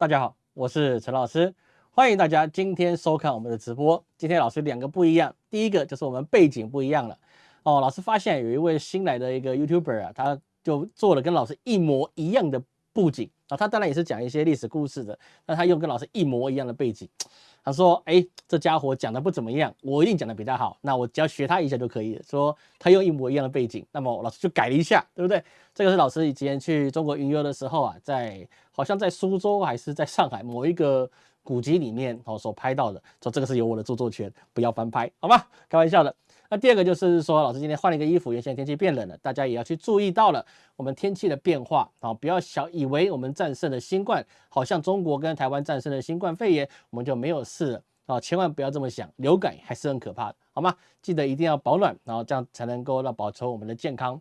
大家好，我是陈老师，欢迎大家今天收看我们的直播。今天老师两个不一样，第一个就是我们背景不一样了哦。老师发现有一位新来的一个 YouTuber 啊，他就做了跟老师一模一样的布景啊，他当然也是讲一些历史故事的，但他用跟老师一模一样的背景。他说：“哎，这家伙讲的不怎么样，我一定讲的比他好。那我只要学他一下就可以了。说他用一模一样的背景，那么老师就改了一下，对不对？这个是老师以前去中国云游的时候啊，在好像在苏州还是在上海某一个古籍里面哦所拍到的。说这个是有我的著作权，不要翻拍，好吗？开玩笑的。”那第二个就是说，老师今天换了一个衣服，原先天气变冷了，大家也要去注意到了我们天气的变化啊！不要小以为我们战胜了新冠，好像中国跟台湾战胜了新冠肺炎，我们就没有事了啊！千万不要这么想，流感还是很可怕的，好吗？记得一定要保暖，然后这样才能够让保持我们的健康。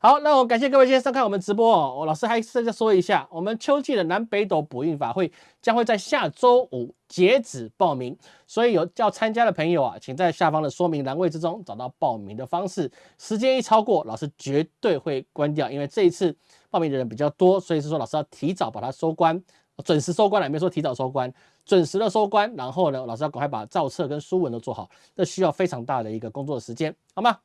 好，那我感谢各位今天收看我们直播哦。我老师还是再说一下，我们秋季的南北斗补运法会将会在下周五截止报名，所以有要参加的朋友啊，请在下方的说明栏位之中找到报名的方式。时间一超过，老师绝对会关掉，因为这一次报名的人比较多，所以是说老师要提早把它收官，准时收官了，没说提早收官，准时的收官。然后呢，老师要赶快把造册跟书文都做好，这需要非常大的一个工作时间，好吗？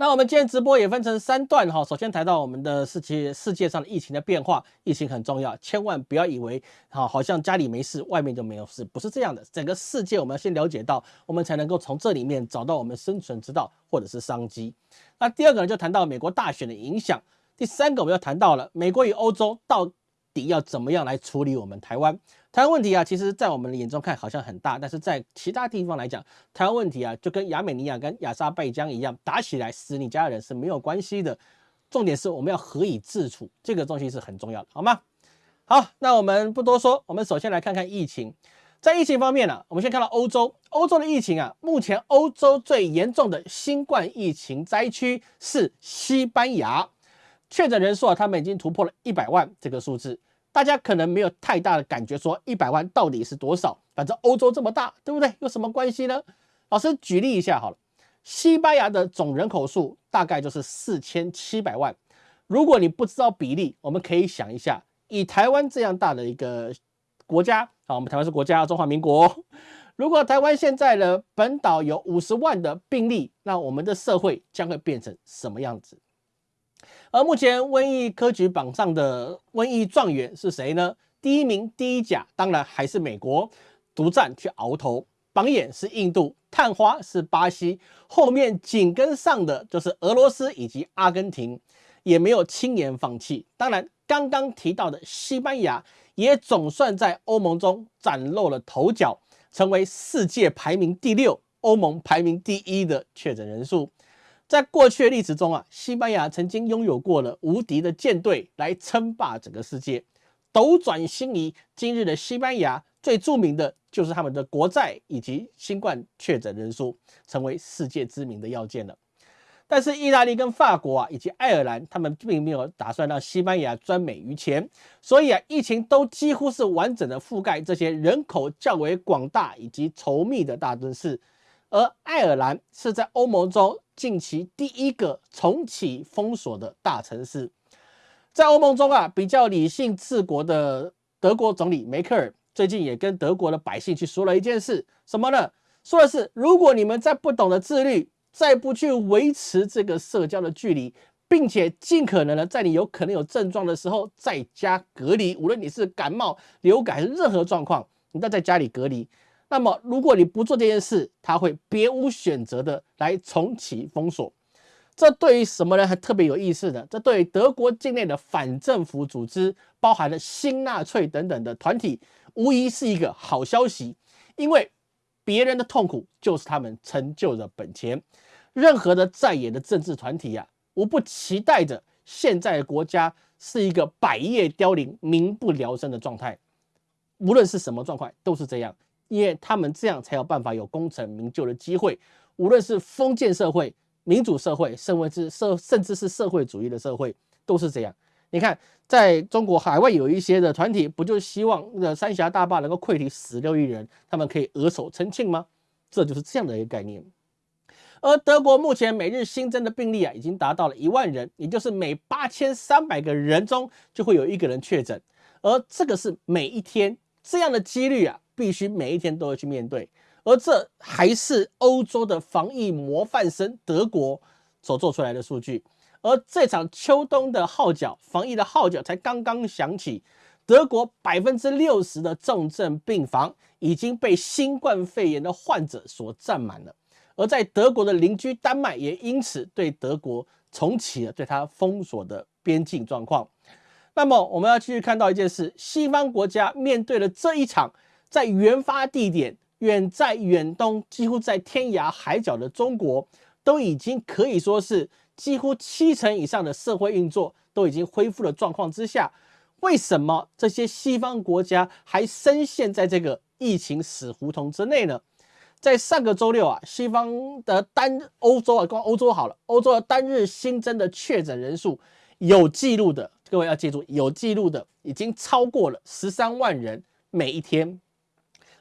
那我们今天直播也分成三段哈，首先谈到我们的世界世界上的疫情的变化，疫情很重要，千万不要以为哈好像家里没事，外面就没有事，不是这样的。整个世界我们要先了解到，我们才能够从这里面找到我们生存之道或者是商机。那第二个呢，就谈到美国大选的影响。第三个我们要谈到了美国与欧洲到底要怎么样来处理我们台湾。台湾问题啊，其实，在我们的眼中看好像很大，但是在其他地方来讲，台湾问题啊，就跟亚美尼亚跟亚沙拜疆一样，打起来死你家人是没有关系的。重点是我们要何以自处，这个东西是很重要的，好吗？好，那我们不多说，我们首先来看看疫情。在疫情方面呢，我们先看到欧洲，欧洲的疫情啊，目前欧洲最严重的新冠疫情灾区是西班牙，确诊人数啊，他们已经突破了一百万这个数字。大家可能没有太大的感觉，说一百万到底是多少？反正欧洲这么大，对不对？有什么关系呢？老师举例一下好了，西班牙的总人口数大概就是四千七百万。如果你不知道比例，我们可以想一下，以台湾这样大的一个国家啊，我们台湾是国家，中华民国。如果台湾现在的本岛有五十万的病例，那我们的社会将会变成什么样子？而目前瘟疫科举榜上的瘟疫状元是谁呢？第一名第一甲当然还是美国，独占去鳌头。榜眼是印度，探花是巴西，后面紧跟上的就是俄罗斯以及阿根廷，也没有轻言放弃。当然，刚刚提到的西班牙也总算在欧盟中崭露了头角，成为世界排名第六、欧盟排名第一的确诊人数。在过去的历史中啊，西班牙曾经拥有过了无敌的舰队来称霸整个世界。斗转星移，今日的西班牙最著名的就是他们的国债以及新冠确诊人数，成为世界知名的要件了。但是意大利跟法国啊，以及爱尔兰，他们并没有打算让西班牙专美于前，所以啊，疫情都几乎是完整的覆盖这些人口较为广大以及稠密的大都市。而爱尔兰是在欧盟中近期第一个重启封锁的大城市，在欧盟中啊，比较理性治国的德国总理梅克尔最近也跟德国的百姓去说了一件事，什么呢？说的是，如果你们再不懂得自律，再不去维持这个社交的距离，并且尽可能的在你有可能有症状的时候在家隔离，无论你是感冒、流感任何状况，你都在家里隔离。那么，如果你不做这件事，他会别无选择的来重启封锁。这对于什么人还特别有意思呢？这对于德国境内的反政府组织，包含了新纳粹等等的团体，无疑是一个好消息。因为别人的痛苦就是他们成就的本钱。任何的在野的政治团体呀，无不期待着现在的国家是一个百业凋零、民不聊生的状态。无论是什么状况，都是这样。因为他们这样才有办法有功成名就的机会，无论是封建社会、民主社会，甚至是社，甚至是社会主义的社会，都是这样。你看，在中国海外有一些的团体，不就希望那三峡大坝能够溃堤死六亿人，他们可以额手称庆吗？这就是这样的一个概念。而德国目前每日新增的病例啊，已经达到了一万人，也就是每八千三百个人中就会有一个人确诊。而这个是每一天这样的几率啊，必须每一天都会去面对。而这还是欧洲的防疫模范生德国所做出来的数据。而这场秋冬的号角，防疫的号角才刚刚响起，德国百分之六十的重症病房已经被新冠肺炎的患者所占满了。而在德国的邻居丹麦也因此对德国重启了对它封锁的边境状况。那么我们要继续看到一件事：西方国家面对了这一场在原发地点远在远东，几乎在天涯海角的中国，都已经可以说是。几乎七成以上的社会运作都已经恢复了状况之下，为什么这些西方国家还深陷在这个疫情死胡同之内呢？在上个周六啊，西方的单欧洲啊，光欧洲好了，欧洲的单日新增的确诊人数有记录的，各位要记住，有记录的已经超过了十三万人每一天。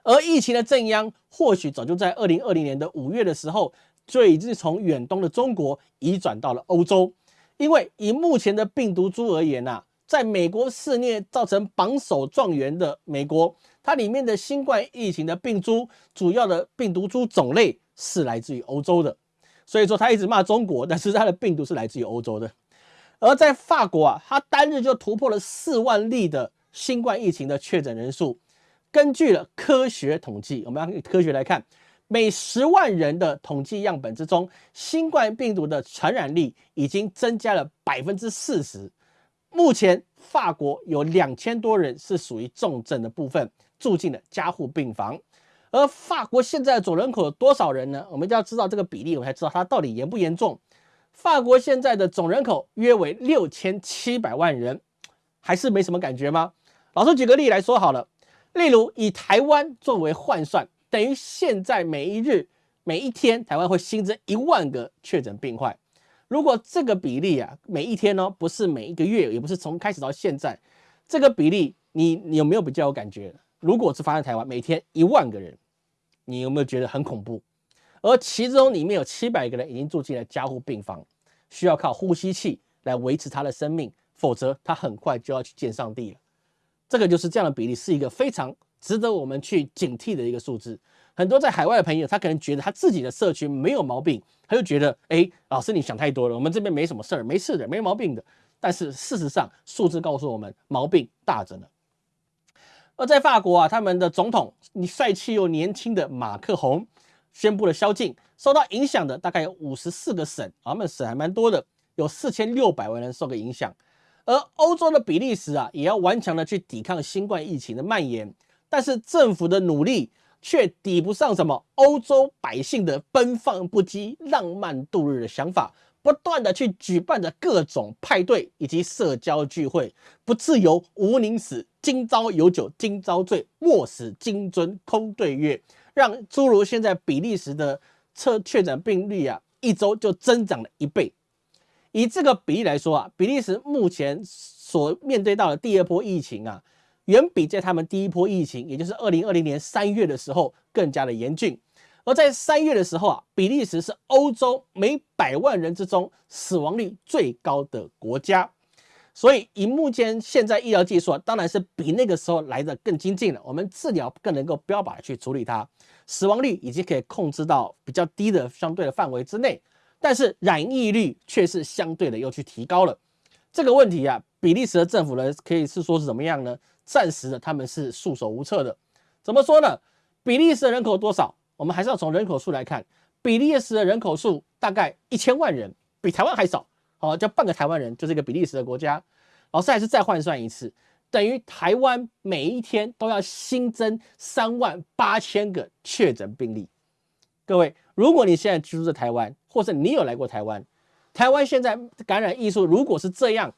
而疫情的正央或许早就在二零二零年的五月的时候。就已经从远东的中国移转到了欧洲，因为以目前的病毒株而言呐，在美国肆虐造成榜首状元的美国，它里面的新冠疫情的病株主要的病毒株种类是来自于欧洲的，所以说他一直骂中国，但是他的病毒是来自于欧洲的。而在法国啊，它单日就突破了四万例的新冠疫情的确诊人数，根据了科学统计，我们要科学来看。每十万人的统计样本之中，新冠病毒的传染力已经增加了百分之四十。目前，法国有两千多人是属于重症的部分，住进了加护病房。而法国现在总人口有多少人呢？我们就要知道这个比例，我们才知道它到底严不严重。法国现在的总人口约为六千七百万人，还是没什么感觉吗？老师举个例来说好了，例如以台湾作为换算。等于现在每一日、每一天，台湾会新增一万个确诊病患。如果这个比例啊，每一天呢，不是每一个月，也不是从开始到现在，这个比例，你你有没有比较有感觉？如果是发生台湾每天一万个人，你有没有觉得很恐怖？而其中里面有七百个人已经住进了加护病房，需要靠呼吸器来维持他的生命，否则他很快就要去见上帝了。这个就是这样的比例，是一个非常。值得我们去警惕的一个数字。很多在海外的朋友，他可能觉得他自己的社区没有毛病，他就觉得，哎，老师你想太多了，我们这边没什么事儿，没事的，没毛病的。但是事实上，数字告诉我们，毛病大着呢。而在法国啊，他们的总统，你帅气又年轻的马克宏宣布了宵禁，受到影响的大概有五十四个省，他们省还蛮多的，有四千六百万人受个影响。而欧洲的比利时啊，也要顽强的去抵抗新冠疫情的蔓延。但是政府的努力却抵不上什么欧洲百姓的奔放不羁、浪漫度日的想法，不断的去举办着各种派对以及社交聚会，不自由无宁死，今朝有酒今朝醉，莫使金樽空对月，让诸如现在比利时的测确诊病例啊，一周就增长了一倍。以这个比例来说啊，比利时目前所面对到的第二波疫情啊。远比在他们第一波疫情，也就是二零二零年三月的时候更加的严峻。而在三月的时候啊，比利时是欧洲每百万人之中死亡率最高的国家。所以以目前现在医疗技术啊，当然是比那个时候来的更精进了。我们治疗更能够标靶去处理它，死亡率已经可以控制到比较低的相对的范围之内。但是染疫率却是相对的又去提高了。这个问题啊，比利时的政府呢，可以是说是怎么样呢？暂时的，他们是束手无策的。怎么说呢？比利时的人口多少？我们还是要从人口数来看。比利时的人口数大概一千万人，比台湾还少。好，叫半个台湾人，就是一个比利时的国家。老师还是再换算一次，等于台湾每一天都要新增三万八千个确诊病例。各位，如果你现在居住在台湾，或者你有来过台湾，台湾现在感染艺术如果是这样，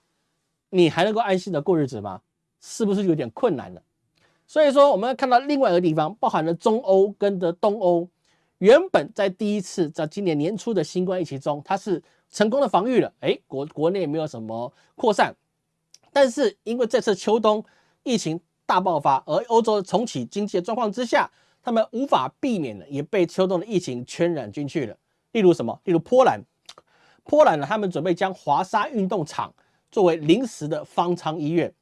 你还能够安心的过日子吗？是不是有点困难了？所以说，我们看到另外一个地方，包含了中欧跟的东欧，原本在第一次在今年年初的新冠疫情中，它是成功的防御了，哎，国国内没有什么扩散，但是因为这次秋冬疫情大爆发，而欧洲重启经济的状况之下，他们无法避免的也被秋冬的疫情圈染进去了。例如什么？例如波兰，波兰呢，他们准备将华沙运动场作为临时的方舱医院。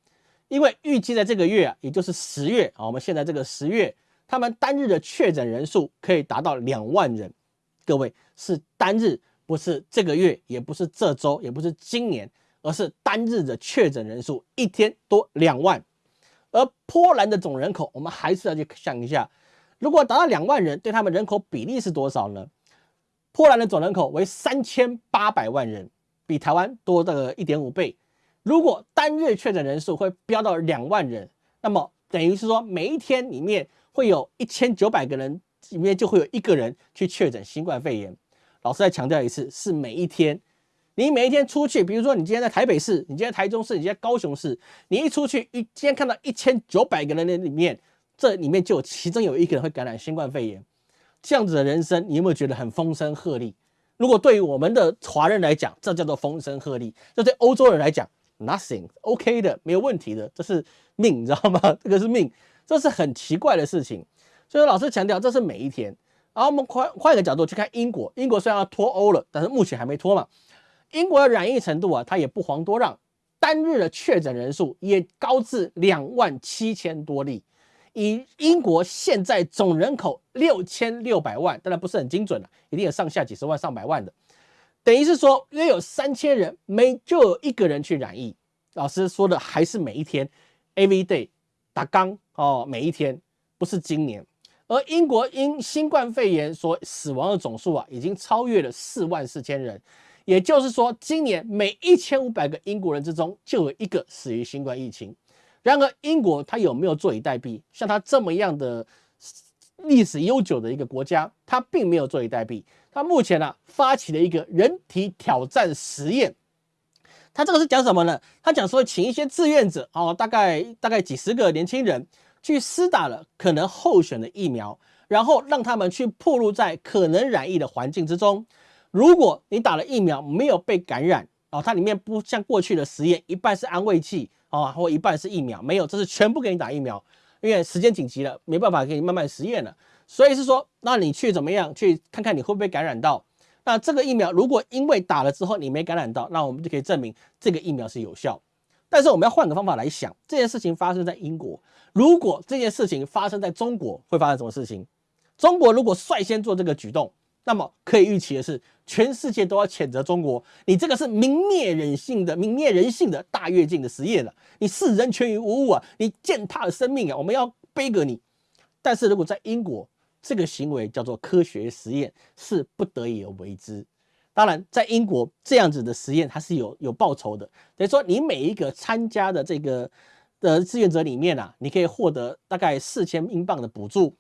因为预计在这个月啊，也就是十月啊，我们现在这个十月，他们单日的确诊人数可以达到两万人。各位是单日，不是这个月，也不是这周，也不是今年，而是单日的确诊人数一天多两万。而波兰的总人口，我们还是要去想一下，如果达到两万人，对他们人口比例是多少呢？波兰的总人口为三千八百万人，比台湾多的一点五倍。如果单月确诊人数会飙到两万人，那么等于是说每一天里面会有一千九百个人里面就会有一个人去确诊新冠肺炎。老师再强调一次，是每一天。你每一天出去，比如说你今天在台北市，你今天台中市，你今天高雄市，你一出去一今天看到一千九百个人的里面，这里面就有其中有一个人会感染新冠肺炎。这样子的人生，你有没有觉得很风声鹤唳？如果对于我们的华人来讲，这叫做风声鹤唳；这对欧洲人来讲，Nothing，OK 的，没有问题的，这是命，你知道吗？这个是命，这是很奇怪的事情。所以老师强调，这是每一天。然后我们换换一个角度去看英国，英国虽然要脱欧了，但是目前还没脱嘛。英国的染疫程度啊，它也不遑多让，单日的确诊人数也高至两万七千多例。以英国现在总人口六千六百万，当然不是很精准了，一定有上下几十万、上百万的。等于是说，约有三千人，每就有一个人去染疫。老师说的还是每一天，every day，打刚哦，每一天，不是今年。而英国因新冠肺炎所死亡的总数啊，已经超越了四万四千人。也就是说，今年每一千五百个英国人之中，就有一个死于新冠疫情。然而，英国它有没有坐以待毙？像它这么样的历史悠久的一个国家，它并没有坐以待毙。它目前呢，发起了一个人体挑战实验。它这个是讲什么呢？它讲说，请一些志愿者哦，大概大概几十个年轻人，去施打了可能候选的疫苗，然后让他们去暴露在可能染疫的环境之中。如果你打了疫苗没有被感染哦，它里面不像过去的实验，一半是安慰剂啊，或一半是疫苗，没有，这是全部给你打疫苗，因为时间紧急了，没办法给你慢慢实验了。所以是说，那你去怎么样去看看你会不会感染到？那这个疫苗如果因为打了之后你没感染到，那我们就可以证明这个疫苗是有效。但是我们要换个方法来想，这件事情发生在英国，如果这件事情发生在中国，会发生什么事情？中国如果率先做这个举动？那么可以预期的是，全世界都要谴责中国，你这个是泯灭人性的、泯灭人性的大跃进的实验了，你视人权于无物啊，你践踏了生命啊，我们要背革你。但是如果在英国，这个行为叫做科学实验，是不得已而为之。当然，在英国这样子的实验，它是有有报酬的，等于说你每一个参加的这个的志愿者里面啊，你可以获得大概四千英镑的补助。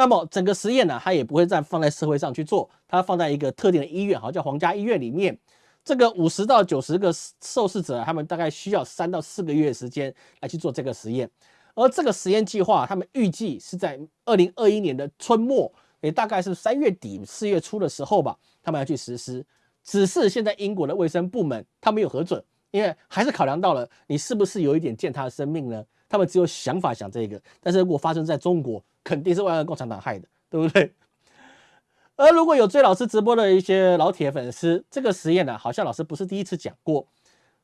那么整个实验呢，它也不会再放在社会上去做，它放在一个特定的医院，好叫皇家医院里面。这个五十到九十个受试者，他们大概需要三到四个月时间来去做这个实验。而这个实验计划，他们预计是在二零二一年的春末，也大概是三月底四月初的时候吧，他们要去实施。只是现在英国的卫生部门他没有核准，因为还是考量到了你是不是有一点践踏生命呢？他们只有想法想这个，但是如果发生在中国，肯定是万恶共产党害的，对不对？而如果有追老师直播的一些老铁粉丝，这个实验呢，好像老师不是第一次讲过，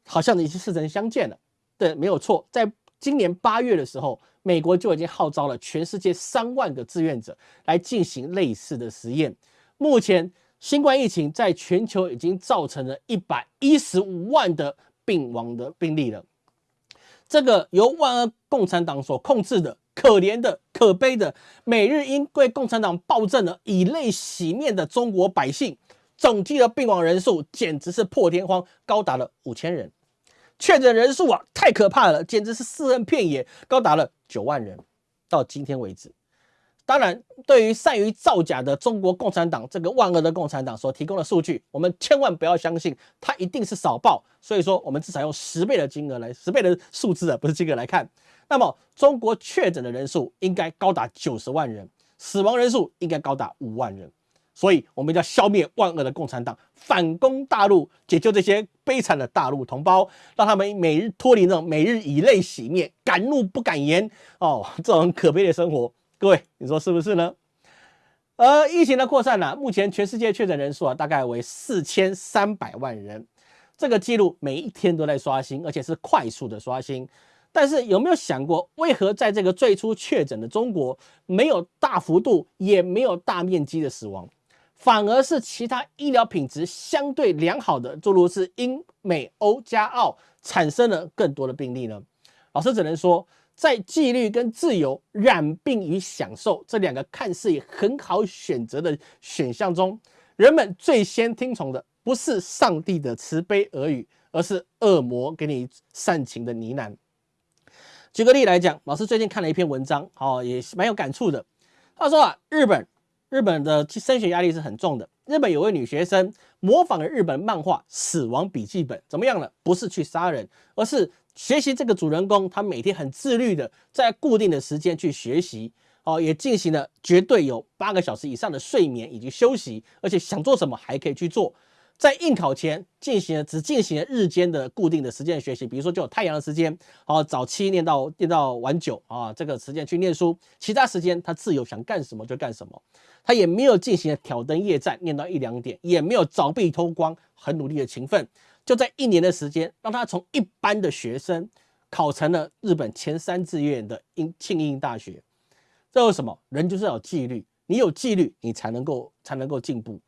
好像已经似曾相见了。对，没有错，在今年八月的时候，美国就已经号召了全世界三万个志愿者来进行类似的实验。目前，新冠疫情在全球已经造成了一百一十五万的病亡的病例了。这个由万恶共产党所控制的可怜的、可悲的，每日因为共产党暴政而以泪洗面的中国百姓，总计的病亡人数简直是破天荒，高达了五千人；确诊人数啊，太可怕了，简直是尸横遍野，高达了九万人。到今天为止。当然，对于善于造假的中国共产党这个万恶的共产党所提供的数据，我们千万不要相信，它一定是少报。所以说，我们至少用十倍的金额来，十倍的数字啊，不是金额来看。那么，中国确诊的人数应该高达九十万人，死亡人数应该高达五万人。所以，我们要消灭万恶的共产党，反攻大陆，解救这些悲惨的大陆同胞，让他们每日脱离那种每日以泪洗面、敢怒不敢言哦这种可悲的生活。各位，你说是不是呢？而疫情的扩散呢，目前全世界确诊人数啊，大概为四千三百万人，这个记录每一天都在刷新，而且是快速的刷新。但是有没有想过，为何在这个最初确诊的中国，没有大幅度，也没有大面积的死亡，反而是其他医疗品质相对良好的，诸如是英、美、欧加澳产生了更多的病例呢？老师只能说，在纪律跟自由、染病与享受这两个看似也很好选择的选项中，人们最先听从的不是上帝的慈悲耳语，而是恶魔给你煽情的呢喃。举个例来讲，老师最近看了一篇文章，哦，也是蛮有感触的。他说啊，日本日本的升学压力是很重的。日本有位女学生模仿了日本漫画《死亡笔记本》，怎么样呢？不是去杀人，而是学习这个主人公，他每天很自律的在固定的时间去学习，哦，也进行了绝对有八个小时以上的睡眠以及休息，而且想做什么还可以去做。在应考前进行了只进行了日间的固定的时间学习，比如说就有太阳的时间，好早七念到念到晚九啊，这个时间去念书，其他时间他自由想干什么就干什么，他也没有进行挑灯夜战念到一两点，也没有凿壁偷光，很努力的勤奋，就在一年的时间，让他从一般的学生考成了日本前三志愿的英庆应大学。这有什么？人就是要有纪律，你有纪律，你才能够才能够进步。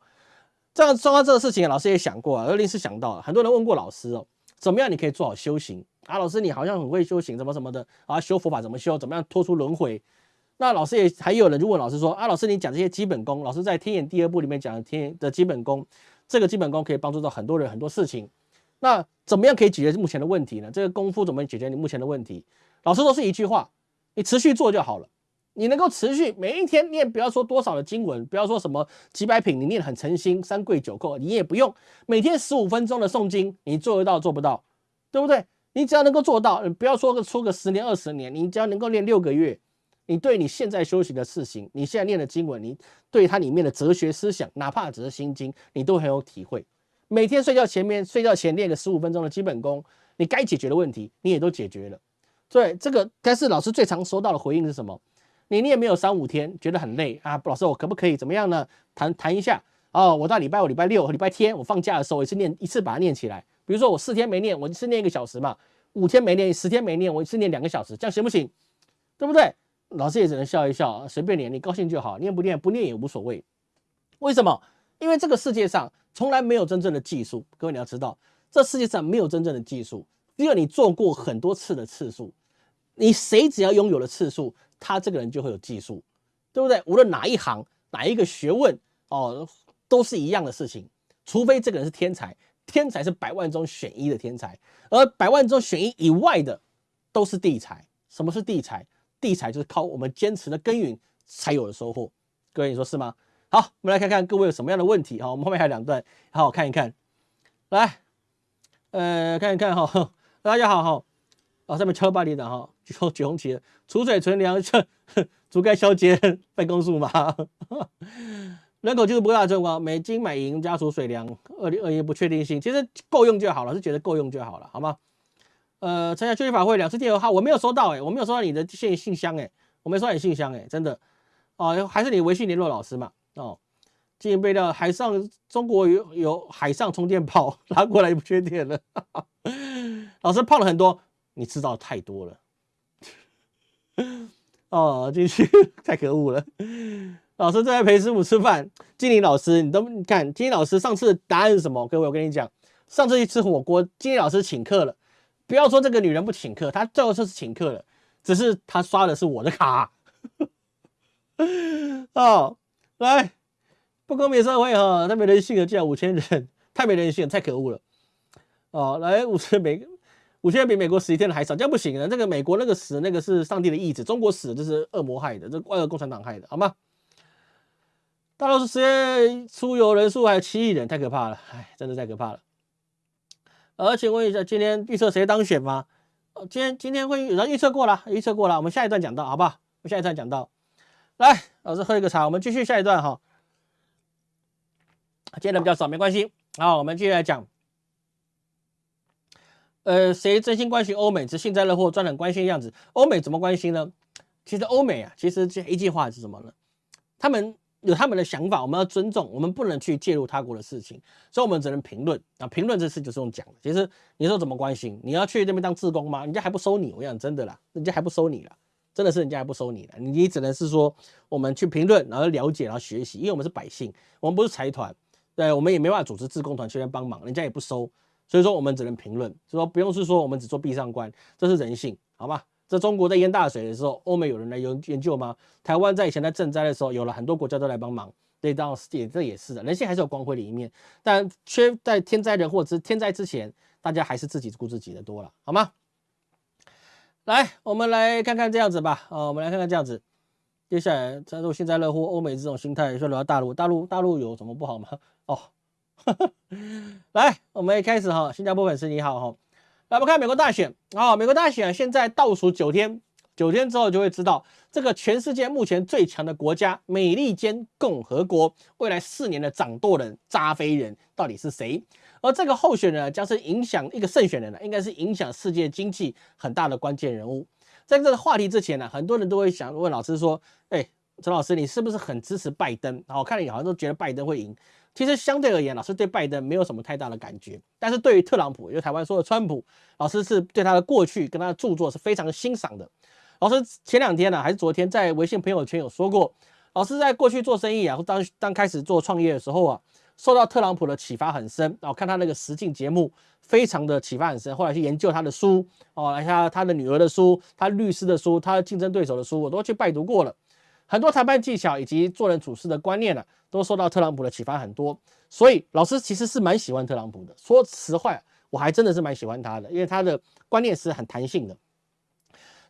这样说到这个事情，老师也想过啊，而临时想到，很多人问过老师哦，怎么样你可以做好修行啊？老师你好像很会修行，什么什么的啊？修佛法怎么修？怎么样脱出轮回？那老师也还有人就问老师说啊，老师你讲这些基本功，老师在《天眼》第二部里面讲的天的基本功，这个基本功可以帮助到很多人很多事情。那怎么样可以解决目前的问题呢？这个功夫怎么解决你目前的问题？老师都是一句话，你持续做就好了。你能够持续每一天念，不要说多少的经文，不要说什么几百品，你念很诚心，三跪九叩，你也不用每天十五分钟的诵经，你做得到做不到，对不对？你只要能够做到，不要说个出个十年二十年，你只要能够念六个月，你对你现在修行的事情，你现在念的经文，你对它里面的哲学思想，哪怕只是心经，你都很有体会。每天睡觉前面睡觉前练个十五分钟的基本功，你该解决的问题你也都解决了。对这个，但是老师最常收到的回应是什么？你练没有三五天觉得很累啊，老师我可不可以怎么样呢？谈谈一下哦，我到礼拜五、礼拜六和、礼拜天我放假的时候，我一次念一次把它念起来。比如说我四天没念，我一次念一个小时嘛；五天没念，十天没念，我一次念两个小时，这样行不行？对不对？老师也只能笑一笑，随便念，你高兴就好，念不念不念也无所谓。为什么？因为这个世界上从来没有真正的技术，各位你要知道，这世界上没有真正的技术，只有你做过很多次的次数。你谁只要拥有了次数？他这个人就会有技术，对不对？无论哪一行、哪一个学问哦，都是一样的事情。除非这个人是天才，天才是百万中选一的天才，而百万中选一以外的都是地才。什么是地才？地才就是靠我们坚持的耕耘才有的收获。各位，你说是吗？好，我们来看看各位有什么样的问题哈。我们后面还有两段，好好看一看。来，呃，看一看哈。大家好哈。啊，上面敲巴黎的哈，九 九红旗，储水存粮，足盖消减办公数嘛。人口就是不大状况，美金买银加储水粮，二零二一不确定性，其实够用就好了，是觉得够用就好了，好吗？呃，参加秋季法会两次电邮号，我没有收到哎，我没有收到你的信信箱哎，我没收到你信箱哎，真的哦，还是你微信联络老师嘛？哦，进行备料，海上中国有有海上充电宝拿过来不缺电了，老师泡了很多。你知道太多了，哦，进去太可恶了。老师正在陪师傅吃饭，金玲老师，你都你看，金玲老师上次答案是什么？各位，我跟你讲，上次去吃火锅，金玲老师请客了。不要说这个女人不请客，她最后就是请客了，只是她刷的是我的卡。哦，来，不公平社会哈，太没人性了，竟然五千人，太没人性，太可恶了。哦，来五千每个。五千比美国死一天的还少，这样不行的。这个美国那个死那个是上帝的意志，中国死这是恶魔害的，这外国共产党害的，好吗？大陆是实验出游人数还有七亿人，太可怕了，哎，真的太可怕了。而请问一下，今天预测谁当选吗？今天今天会有人预测过了，预测过了，我们下一段讲到，好不好？我下一段讲到。来，老师喝一个茶，我们继续下一段哈。今天人比较少，没关系。好，我们继续来讲。呃，谁真心关心欧美，只幸灾乐祸，装很关心的样子？欧美怎么关心呢？其实欧美啊，其实这一句话是什么呢？他们有他们的想法，我们要尊重，我们不能去介入他国的事情，所以我们只能评论啊。评论这事就是用讲的。其实你说怎么关心？你要去那边当志工吗？人家还不收你，我讲真的啦，人家还不收你了，真的是人家还不收你的。你只能是说我们去评论，然后了解，然后学习，因为我们是百姓，我们不是财团，对，我们也没办法组织自工团去那帮忙，人家也不收，所以说我们只能评论，就说不用是说我们只做闭上关，这是人性，好吗？在中国在淹大水的时候，欧美有人来研研究吗？台湾在以前在赈灾的时候，有了很多国家都来帮忙。这当然也这也是的，人性还是有光辉的一面。但缺在天灾人祸之天灾之前，大家还是自己顾自己的多了，好吗？来，我们来看看这样子吧。啊，我们来看看这样子。接下来，加入幸灾乐祸，欧美这种心态，说轮到大陆，大陆大陆有什么不好吗？哦，来，我们一开始哈，新加坡粉丝你好哈。来，我们看美国大选啊，美国大选现在倒数九天，九天之后就会知道这个全世界目前最强的国家——美利坚共和国，未来四年的掌舵人、扎菲人到底是谁？而这个候选人将是影响一个胜选人呢，应该是影响世界经济很大的关键人物。在这个话题之前呢，很多人都会想问老师说：“哎，陈老师，你是不是很支持拜登？”我看你好像都觉得拜登会赢。其实相对而言，老师对拜登没有什么太大的感觉，但是对于特朗普，就台湾说的川普，老师是对他的过去跟他的著作是非常欣赏的。老师前两天呢，还是昨天在微信朋友圈有说过，老师在过去做生意啊，当当开始做创业的时候啊，受到特朗普的启发很深哦，看他那个实境节目，非常的启发很深。后来去研究他的书哦，来下他的女儿的书，他律师的书，他竞争对手的书，我都去拜读过了。很多谈判技巧以及做人处事的观念呢，都受到特朗普的启发很多。所以老师其实是蛮喜欢特朗普的。说实话，我还真的是蛮喜欢他的，因为他的观念是很弹性的。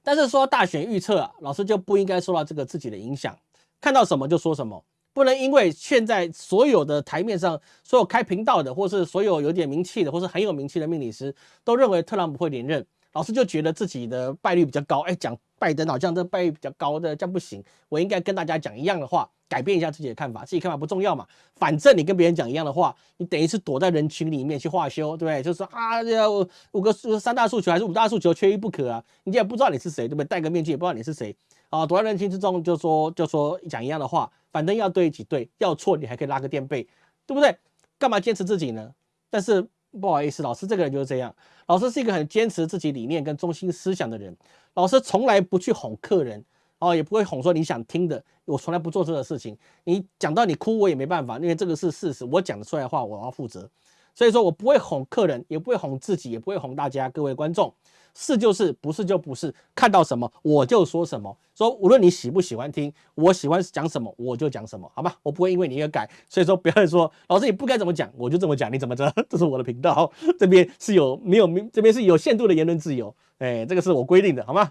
但是说大选预测啊，老师就不应该受到这个自己的影响，看到什么就说什么，不能因为现在所有的台面上所有开频道的，或是所有有点名气的，或是很有名气的命理师都认为特朗普会连任。老师就觉得自己的败率比较高，哎，讲拜登好像这败率比较高的，这样不行，我应该跟大家讲一样的话，改变一下自己的看法，自己看法不重要嘛，反正你跟别人讲一样的话，你等于是躲在人群里面去化修，对不对？就是说啊，这五个三大诉求还是五大诉求，缺一不可啊，你也不知道你是谁，对不对？戴个面具也不知道你是谁啊，躲在人群之中就说就说讲一样的话，反正要对几对，要错你还可以拉个垫背，对不对？干嘛坚持自己呢？但是。不好意思，老师这个人就是这样。老师是一个很坚持自己理念跟中心思想的人。老师从来不去哄客人，哦，也不会哄说你想听的。我从来不做这个事情。你讲到你哭，我也没办法，因为这个是事实。我讲得出来的话，我要负责。所以说我不会哄客人，也不会哄自己，也不会哄大家，各位观众。是就是，不是就不是。看到什么我就说什么。说无论你喜不喜欢听，我喜欢讲什么我就讲什么，好吧？我不会因为你而改。所以说不要说老师你不该怎么讲，我就这么讲，你怎么着？这是我的频道，这边是有没有？这边是有限度的言论自由。哎，这个是我规定的，好吗？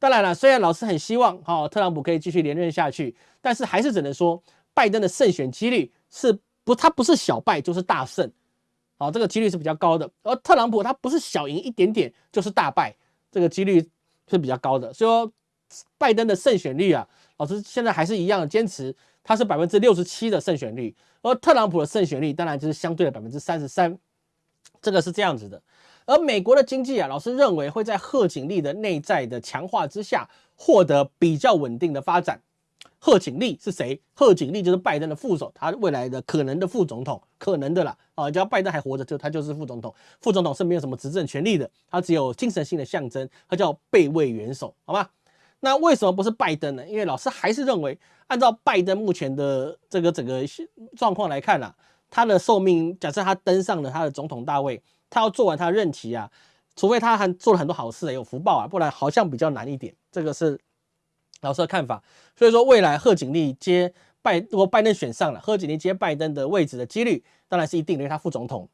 当然了，虽然老师很希望哈特朗普可以继续连任下去，但是还是只能说拜登的胜选几率是不，他不是小败就是大胜。好，这个几率是比较高的，而特朗普他不是小赢一点点就是大败，这个几率是比较高的。所以说，拜登的胜选率啊，老师现在还是一样坚持，他是百分之六十七的胜选率，而特朗普的胜选率当然就是相对的百分之三十三，这个是这样子的。而美国的经济啊，老师认为会在贺锦丽的内在的强化之下，获得比较稳定的发展。贺锦丽是谁？贺锦丽就是拜登的副手，他未来的可能的副总统，可能的啦啊！只要拜登还活着，就他就是副总统。副总统是没有什么执政权力的，他只有精神性的象征，他叫备位元首，好吗？那为什么不是拜登呢？因为老师还是认为，按照拜登目前的这个整个状况来看啊，他的寿命，假设他登上了他的总统大位，他要做完他的任期啊，除非他还做了很多好事，有福报啊，不然好像比较难一点。这个是。老师的看法，所以说未来贺锦丽接拜，如果拜登选上了，贺锦丽接拜登的位置的几率当然是一定的，因为他副总统。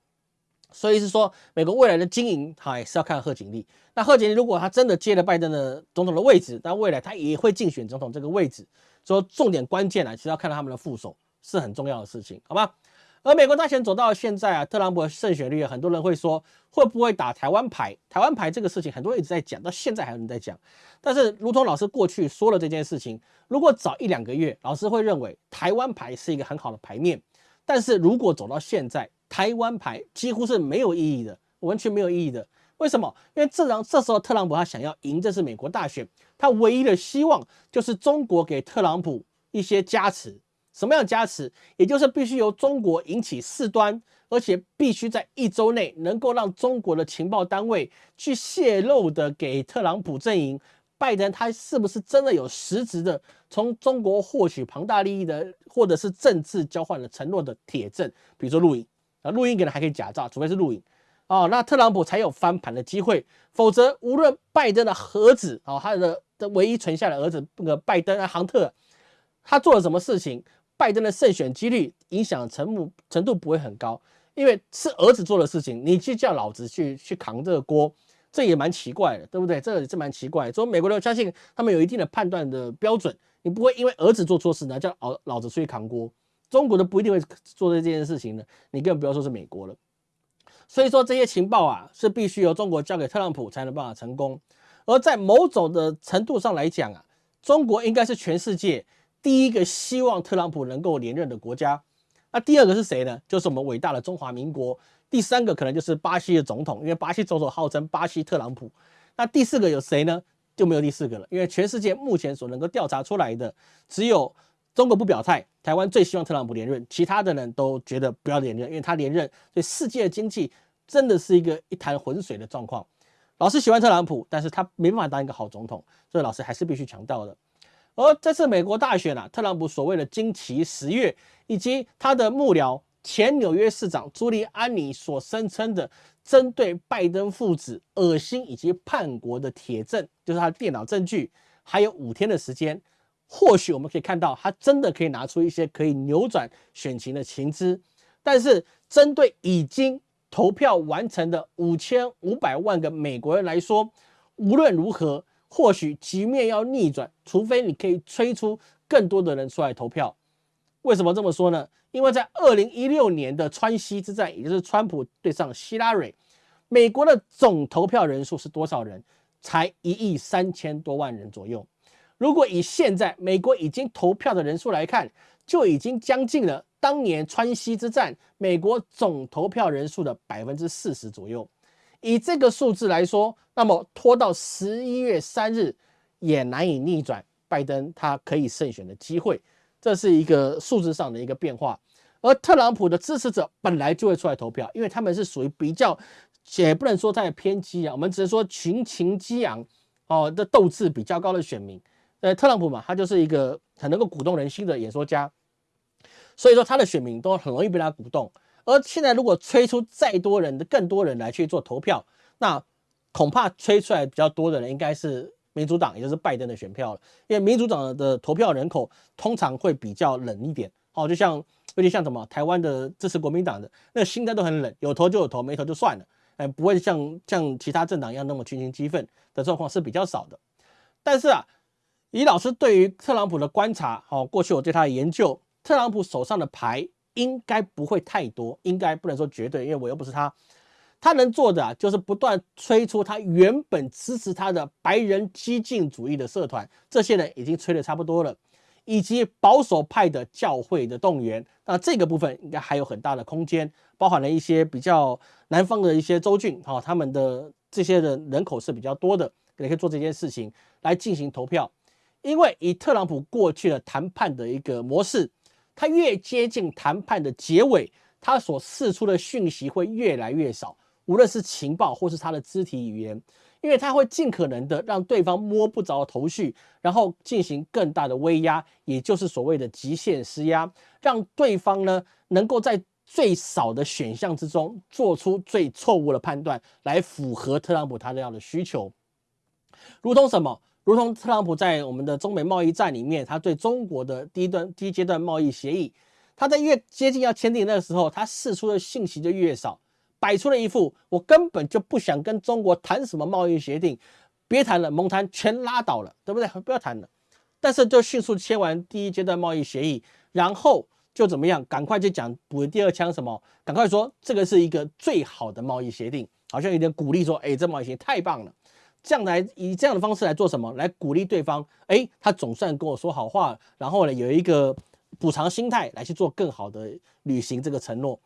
所以是说，美国未来的经营，哈也是要看贺锦丽。那贺锦丽如果他真的接了拜登的总统的位置，那未来他也会竞选总统这个位置。说重点关键啊，其实要看到他们的副手是很重要的事情，好吧？而美国大选走到现在啊，特朗普的胜选率，很多人会说会不会打台湾牌？台湾牌这个事情，很多人一直在讲，到现在还有人在讲。但是，如同老师过去说了这件事情，如果早一两个月，老师会认为台湾牌是一个很好的牌面。但是如果走到现在，台湾牌几乎是没有意义的，完全没有意义的。为什么？因为这张这时候特朗普他想要赢，这是美国大选，他唯一的希望就是中国给特朗普一些加持。什么样加持？也就是必须由中国引起事端，而且必须在一周内能够让中国的情报单位去泄露的给特朗普阵营，拜登他是不是真的有实质的从中国获取庞大利益的，或者是政治交换的承诺的铁证？比如说录影啊，录音可能还可以假造，除非是录影哦，那特朗普才有翻盘的机会，否则无论拜登的儿子哦，他的的唯一存下的儿子那个拜登啊，杭特，他做了什么事情？拜登的胜选几率影响程度程度不会很高，因为是儿子做的事情，你去叫老子去去扛这个锅，这也蛮奇怪的，对不对？这个是蛮奇怪。所以美国人相信他们有一定的判断的标准，你不会因为儿子做错事呢叫老老子出去扛锅。中国的不一定会做这件事情的，你更不要说是美国了。所以说这些情报啊是必须由中国交给特朗普才能办法成功。而在某种的程度上来讲啊，中国应该是全世界。第一个希望特朗普能够连任的国家，那第二个是谁呢？就是我们伟大的中华民国。第三个可能就是巴西的总统，因为巴西总统号称巴西特朗普。那第四个有谁呢？就没有第四个了，因为全世界目前所能够调查出来的，只有中国不表态，台湾最希望特朗普连任，其他的人都觉得不要连任，因为他连任对世界的经济真的是一个一潭浑水的状况。老师喜欢特朗普，但是他没办法当一个好总统，所以老师还是必须强调的。而这次美国大选啊，特朗普所谓的惊奇十月，以及他的幕僚前纽约市长朱利安尼所声称的针对拜登父子恶心以及叛国的铁证，就是他的电脑证据，还有五天的时间，或许我们可以看到他真的可以拿出一些可以扭转选情的情资。但是针对已经投票完成的五千五百万个美国人来说，无论如何。或许局面要逆转，除非你可以催出更多的人出来投票。为什么这么说呢？因为在二零一六年的川西之战，也就是川普对上希拉蕊，美国的总投票人数是多少人？才一亿三千多万人左右。如果以现在美国已经投票的人数来看，就已经将近了当年川西之战美国总投票人数的百分之四十左右。以这个数字来说，那么拖到十一月三日也难以逆转拜登他可以胜选的机会，这是一个数字上的一个变化。而特朗普的支持者本来就会出来投票，因为他们是属于比较，也不能说太偏激啊，我们只是说群情激昂哦的斗志比较高的选民。呃，特朗普嘛，他就是一个很能够鼓动人心的演说家，所以说他的选民都很容易被他鼓动。而现在，如果催出再多人的更多人来去做投票，那恐怕催出来比较多的人应该是民主党，也就是拜登的选票了。因为民主党的投票人口通常会比较冷一点，哦，就像有点像什么台湾的支持国民党的那心态都很冷，有投就有投，没投就算了，哎，不会像像其他政党一样那么群情激愤的状况是比较少的。但是啊，以老师对于特朗普的观察，哦，过去我对他的研究，特朗普手上的牌。应该不会太多，应该不能说绝对，因为我又不是他。他能做的啊，就是不断催出他原本支持他的白人激进主义的社团，这些人已经催的差不多了，以及保守派的教会的动员。那这个部分应该还有很大的空间，包含了一些比较南方的一些州郡，哈，他们的这些人人口是比较多的，也可以做这件事情来进行投票。因为以特朗普过去的谈判的一个模式。他越接近谈判的结尾，他所释出的讯息会越来越少，无论是情报或是他的肢体语言，因为他会尽可能的让对方摸不着头绪，然后进行更大的威压，也就是所谓的极限施压，让对方呢能够在最少的选项之中做出最错误的判断，来符合特朗普他这样的需求，如同什么？如同特朗普在我们的中美贸易战里面，他对中国的第一段第一阶段贸易协议，他在越接近要签订那个时候，他释出的信息就越少，摆出了一副我根本就不想跟中国谈什么贸易协定，别谈了，蒙谈全拉倒了，对不对？不要谈了。但是就迅速签完第一阶段贸易协议，然后就怎么样？赶快就讲补第二枪什么？赶快说这个是一个最好的贸易协定，好像有点鼓励说，哎，这贸易协定太棒了。这样来以这样的方式来做什么？来鼓励对方，哎，他总算跟我说好话，然后呢，有一个补偿心态来去做更好的履行这个承诺。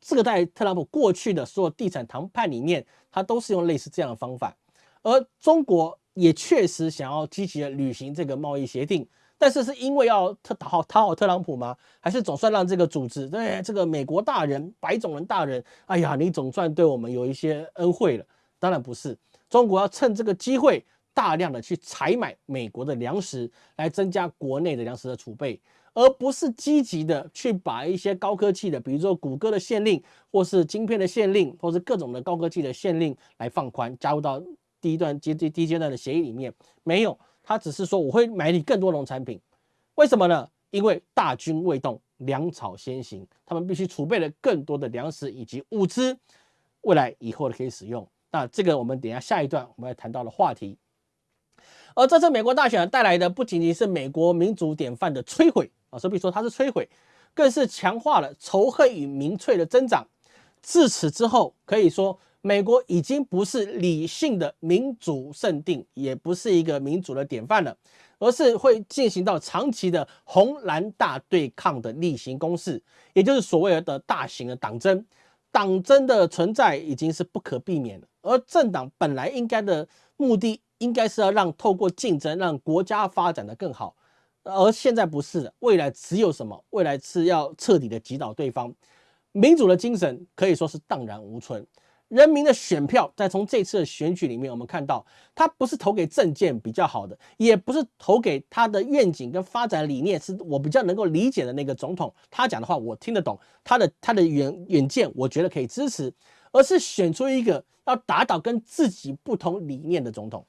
这个在特朗普过去的所有地产谈判里面，他都是用类似这样的方法。而中国也确实想要积极的履行这个贸易协定，但是是因为要特讨好讨好特朗普吗？还是总算让这个组织对这个美国大人、白种人大人，哎呀，你总算对我们有一些恩惠了？当然不是，中国要趁这个机会大量的去采买美国的粮食，来增加国内的粮食的储备，而不是积极的去把一些高科技的，比如说谷歌的限令，或是晶片的限令，或是各种的高科技的限令来放宽，加入到第一段阶第第一阶段的协议里面，没有。他只是说我会买你更多农产品，为什么呢？因为大军未动，粮草先行，他们必须储备了更多的粮食以及物资，未来以后的可以使用。那这个我们等下下一段我们要谈到的话题。而这次美国大选带来的不仅仅是美国民主典范的摧毁啊，所以说它是摧毁，更是强化了仇恨与民粹的增长。自此之后，可以说。美国已经不是理性的民主圣地，也不是一个民主的典范了，而是会进行到长期的红蓝大对抗的例行公事，也就是所谓的大型的党争。党争的存在已经是不可避免的，而政党本来应该的目的，应该是要让透过竞争让国家发展的更好，而现在不是的，未来只有什么？未来是要彻底的击倒对方，民主的精神可以说是荡然无存。人民的选票，在从这次的选举里面，我们看到，他不是投给政见比较好的，也不是投给他的愿景跟发展理念是我比较能够理解的那个总统，他讲的话我听得懂，他的他的远远见，我觉得可以支持，而是选出一个要打倒跟自己不同理念的总统，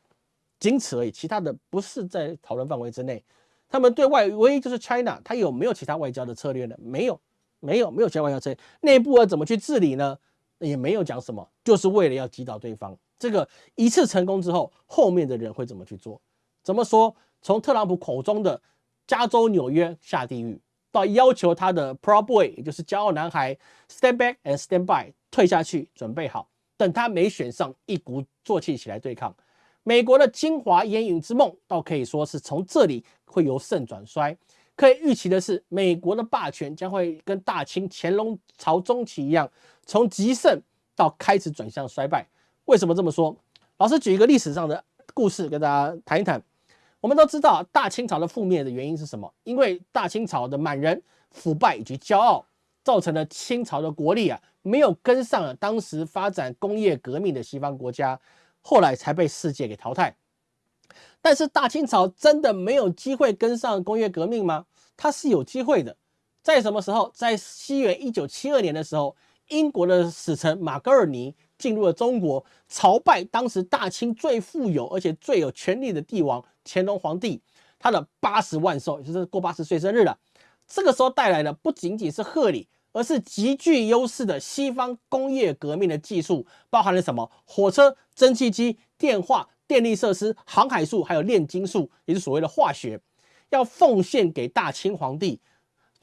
仅此而已，其他的不是在讨论范围之内。他们对外唯一就是 China，他有没有其他外交的策略呢？没有，没有，没有其他外交策略。内部要怎么去治理呢？也没有讲什么，就是为了要击倒对方。这个一次成功之后，后面的人会怎么去做？怎么说？从特朗普口中的加州、纽约下地狱，到要求他的 Pro Boy，也就是骄傲男孩，Stand back and stand by，退下去，准备好，等他没选上，一鼓作气起来对抗。美国的精华烟云之梦，倒可以说是从这里会由盛转衰。可以预期的是，美国的霸权将会跟大清乾隆朝中期一样，从极盛到开始转向衰败。为什么这么说？老师举一个历史上的故事跟大家谈一谈。我们都知道大清朝的覆灭的原因是什么？因为大清朝的满人腐败以及骄傲，造成了清朝的国力啊没有跟上了当时发展工业革命的西方国家，后来才被世界给淘汰。但是大清朝真的没有机会跟上工业革命吗？它是有机会的。在什么时候？在西元一九七二年的时候，英国的使臣马格尔尼进入了中国，朝拜当时大清最富有而且最有权力的帝王乾隆皇帝，他的八十万寿，也就是过八十岁生日了。这个时候带来的不仅仅是贺礼，而是极具优势的西方工业革命的技术，包含了什么？火车、蒸汽机、电话。电力设施、航海术，还有炼金术，也是所谓的化学，要奉献给大清皇帝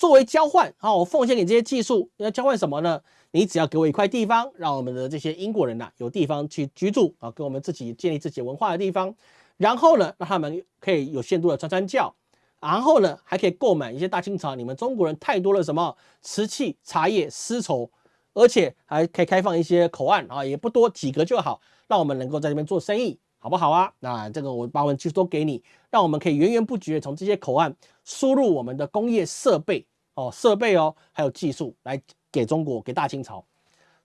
作为交换啊！我奉献给这些技术，要交换什么呢？你只要给我一块地方，让我们的这些英国人呐有地方去居住啊，给我们自己建立自己文化的地方。然后呢，让他们可以有限度的传传教。然后呢，还可以购买一些大清朝你们中国人太多了什么瓷器、茶叶、丝绸，而且还可以开放一些口岸啊，也不多几个就好，让我们能够在这边做生意。好不好啊？那这个我把我们技术都给你，让我们可以源源不绝从这些口岸输入我们的工业设备哦，设备哦，还有技术来给中国，给大清朝。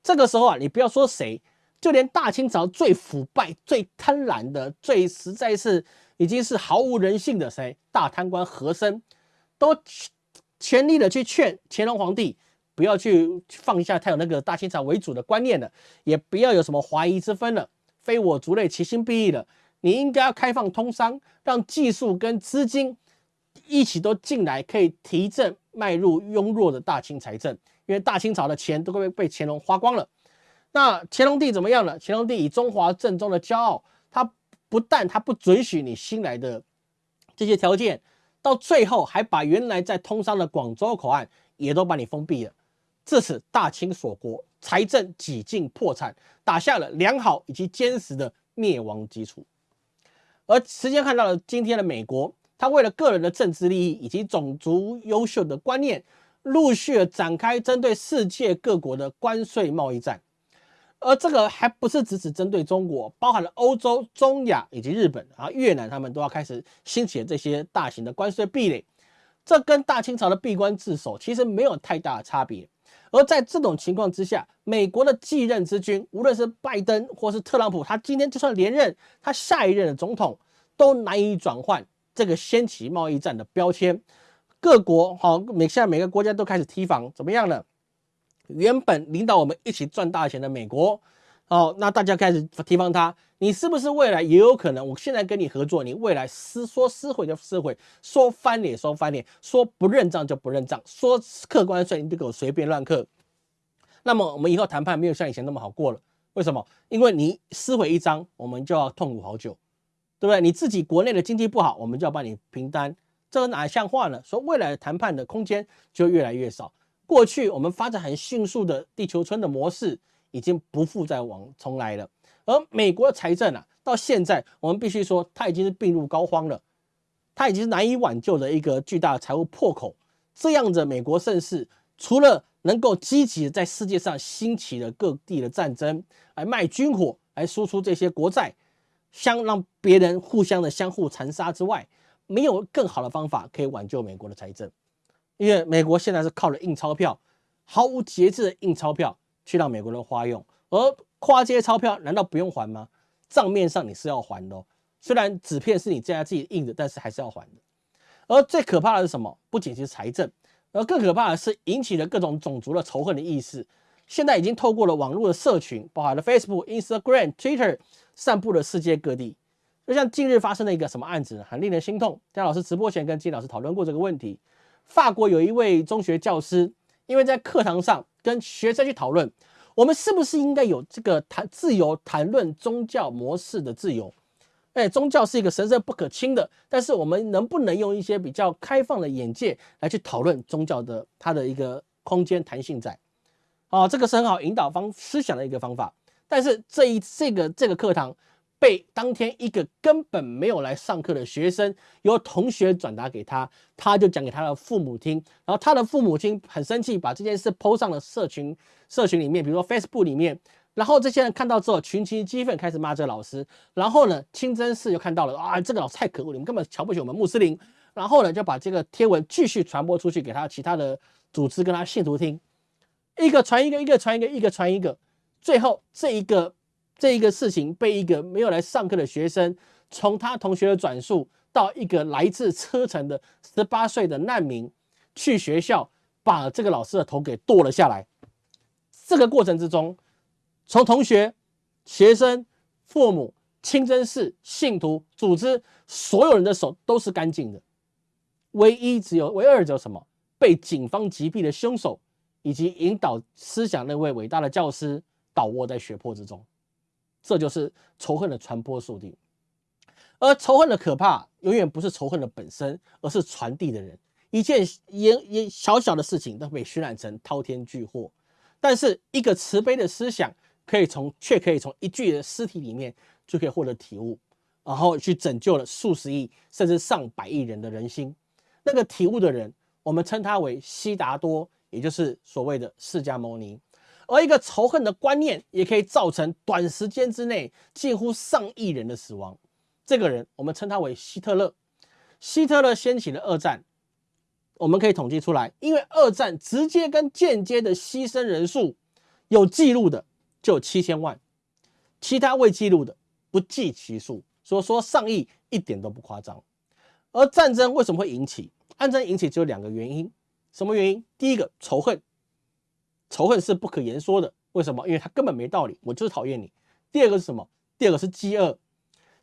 这个时候啊，你不要说谁，就连大清朝最腐败、最贪婪的、最实在是已经是毫无人性的谁，大贪官和珅，都全力的去劝乾隆皇帝不要去放下他有那个大清朝为主的观念了，也不要有什么怀疑之分了。非我族类，其心必异的。你应该要开放通商，让技术跟资金一起都进来，可以提振迈入庸弱的大清财政。因为大清朝的钱都快被乾隆花光了。那乾隆帝怎么样了？乾隆帝以中华正宗的骄傲，他不但他不准许你新来的这些条件，到最后还把原来在通商的广州口岸也都把你封闭了。自此，大清锁国。财政几近破产，打下了良好以及坚实的灭亡基础。而时间看到了今天的美国，他为了个人的政治利益以及种族优秀的观念，陆续展开针对世界各国的关税贸易战。而这个还不是只只针对中国，包含了欧洲、中亚以及日本啊、越南，他们都要开始兴起这些大型的关税壁垒。这跟大清朝的闭关自守其实没有太大的差别。而在这种情况之下，美国的继任之君，无论是拜登或是特朗普，他今天就算连任，他下一任的总统都难以转换这个掀起贸易战的标签。各国好，每现在每个国家都开始提防，怎么样呢？原本领导我们一起赚大钱的美国，哦，那大家开始提防他，你是不是未来也有可能？我现在跟你合作，你未来撕说撕毁就撕毁，说翻脸说翻脸，说不认账就不认账，说客关税你就给我随便乱刻。那么我们以后谈判没有像以前那么好过了。为什么？因为你撕毁一张，我们就要痛苦好久，对不对？你自己国内的经济不好，我们就要帮你平单，这个哪像话呢？说未来的谈判的空间就越来越少。过去我们发展很迅速的地球村的模式已经不复再往重来了，而美国的财政啊，到现在我们必须说，它已经是病入膏肓了，它已经是难以挽救的一个巨大的财务破口。这样的美国盛世，除了能够积极在世界上兴起的各地的战争，来卖军火，来输出这些国债，相让别人互相的相互残杀之外，没有更好的方法可以挽救美国的财政。因为美国现在是靠着印钞票，毫无节制的印钞票去让美国人花用，而花这些钞票难道不用还吗？账面上你是要还的，虽然纸片是你在家自己印的，但是还是要还的。而最可怕的是什么？不仅是财政，而更可怕的是引起了各种种族的仇恨的意识。现在已经透过了网络的社群，包含了 Facebook、Instagram、Twitter，散布了世界各地。就像近日发生的一个什么案子，很令人心痛。姜老师直播前跟金老师讨论过这个问题。法国有一位中学教师，因为在课堂上跟学生去讨论，我们是不是应该有这个谈自由谈论宗教模式的自由？哎，宗教是一个神圣不可侵的，但是我们能不能用一些比较开放的眼界来去讨论宗教的它的一个空间弹性在？啊，这个是很好引导方思想的一个方法。但是这一这个这个课堂。被当天一个根本没有来上课的学生，由同学转达给他，他就讲给他的父母听，然后他的父母亲很生气，把这件事抛上了社群社群里面，比如说 Facebook 里面，然后这些人看到之后群情激愤，开始骂这个老师，然后呢，清真寺就看到了啊，这个老师太可恶，你们根本瞧不起我们穆斯林，然后呢，就把这个贴文继续传播出去，给他其他的组织跟他信徒听，一个传一个，一个传一个，一个传一个，最后这一个。这一个事情被一个没有来上课的学生，从他同学的转述到一个来自车臣的十八岁的难民去学校，把这个老师的头给剁了下来。这个过程之中，从同学、学生、父母、清真寺信徒、组织所有人的手都是干净的，唯一只有唯二只有什么？被警方击毙的凶手，以及引导思想那位伟大的教师倒卧在血泊之中。这就是仇恨的传播速度，而仇恨的可怕，永远不是仇恨的本身，而是传递的人。一件也也小小的事情都被渲染成滔天巨祸，但是一个慈悲的思想，可以从却可以从一具的尸体里面就可以获得体悟，然后去拯救了数十亿甚至上百亿人的人心。那个体悟的人，我们称他为悉达多，也就是所谓的释迦牟尼。而一个仇恨的观念，也可以造成短时间之内近乎上亿人的死亡。这个人，我们称他为希特勒。希特勒掀起了二战，我们可以统计出来，因为二战直接跟间接的牺牲人数有记录的就有七千万，其他未记录的不计其数。所以说上亿一点都不夸张。而战争为什么会引起？战争引起只有两个原因，什么原因？第一个仇恨。仇恨是不可言说的，为什么？因为他根本没道理，我就是讨厌你。第二个是什么？第二个是饥饿。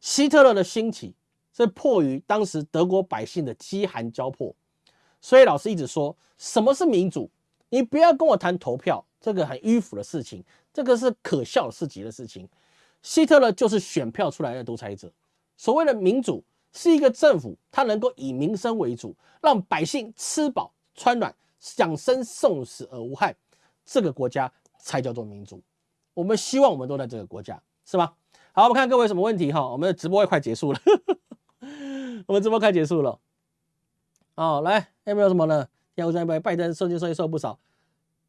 希特勒的兴起是迫于当时德国百姓的饥寒交迫，所以老师一直说什么是民主？你不要跟我谈投票，这个很迂腐的事情，这个是可笑至极的事情。希特勒就是选票出来的独裁者。所谓的民主是一个政府，它能够以民生为主，让百姓吃饱穿暖，享生送死而无害。这个国家才叫做民主，我们希望我们都在这个国家，是吧？好，我们看各位什么问题哈？我们的直播也快结束了，我们直播快结束了。哦，来，有没有什么呢？要不拜拜登受惊受益受不少。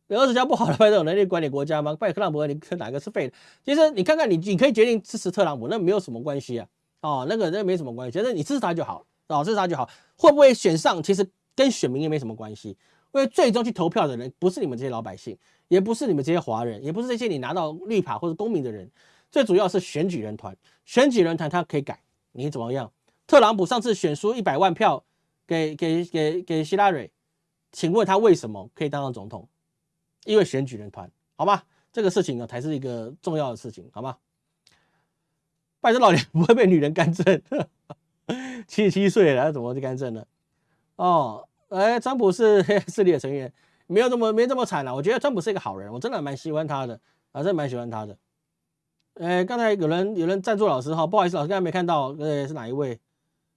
有二十家不好的拜登有能力管理国家吗？拜特朗普，你哪个是废的？其实你看看你，你可以决定支持特朗普，那没有什么关系啊。哦，那个那没什么关系，觉得你支持他就好，哦，支持他就好，会不会选上，其实跟选民也没什么关系，因为最终去投票的人不是你们这些老百姓，也不是你们这些华人，也不是这些你拿到绿卡或者公民的人，最主要是选举人团，选举人团他可以改，你怎么样？特朗普上次选输一百万票给给给给希拉蕊，请问他为什么可以当上总统？因为选举人团，好吧，这个事情呢才是一个重要的事情，好吗？拜登老年 不会被女人干政，七十七岁了，怎么去干政呢？哦，哎，川普是黑 势力的成员，没有这么没这么惨了。我觉得川普是一个好人，我真的蛮喜欢他的，啊，真的蛮喜欢他的。哎，刚才有人有人赞助老师哈，不好意思，老师刚才没看到，呃，是哪一位？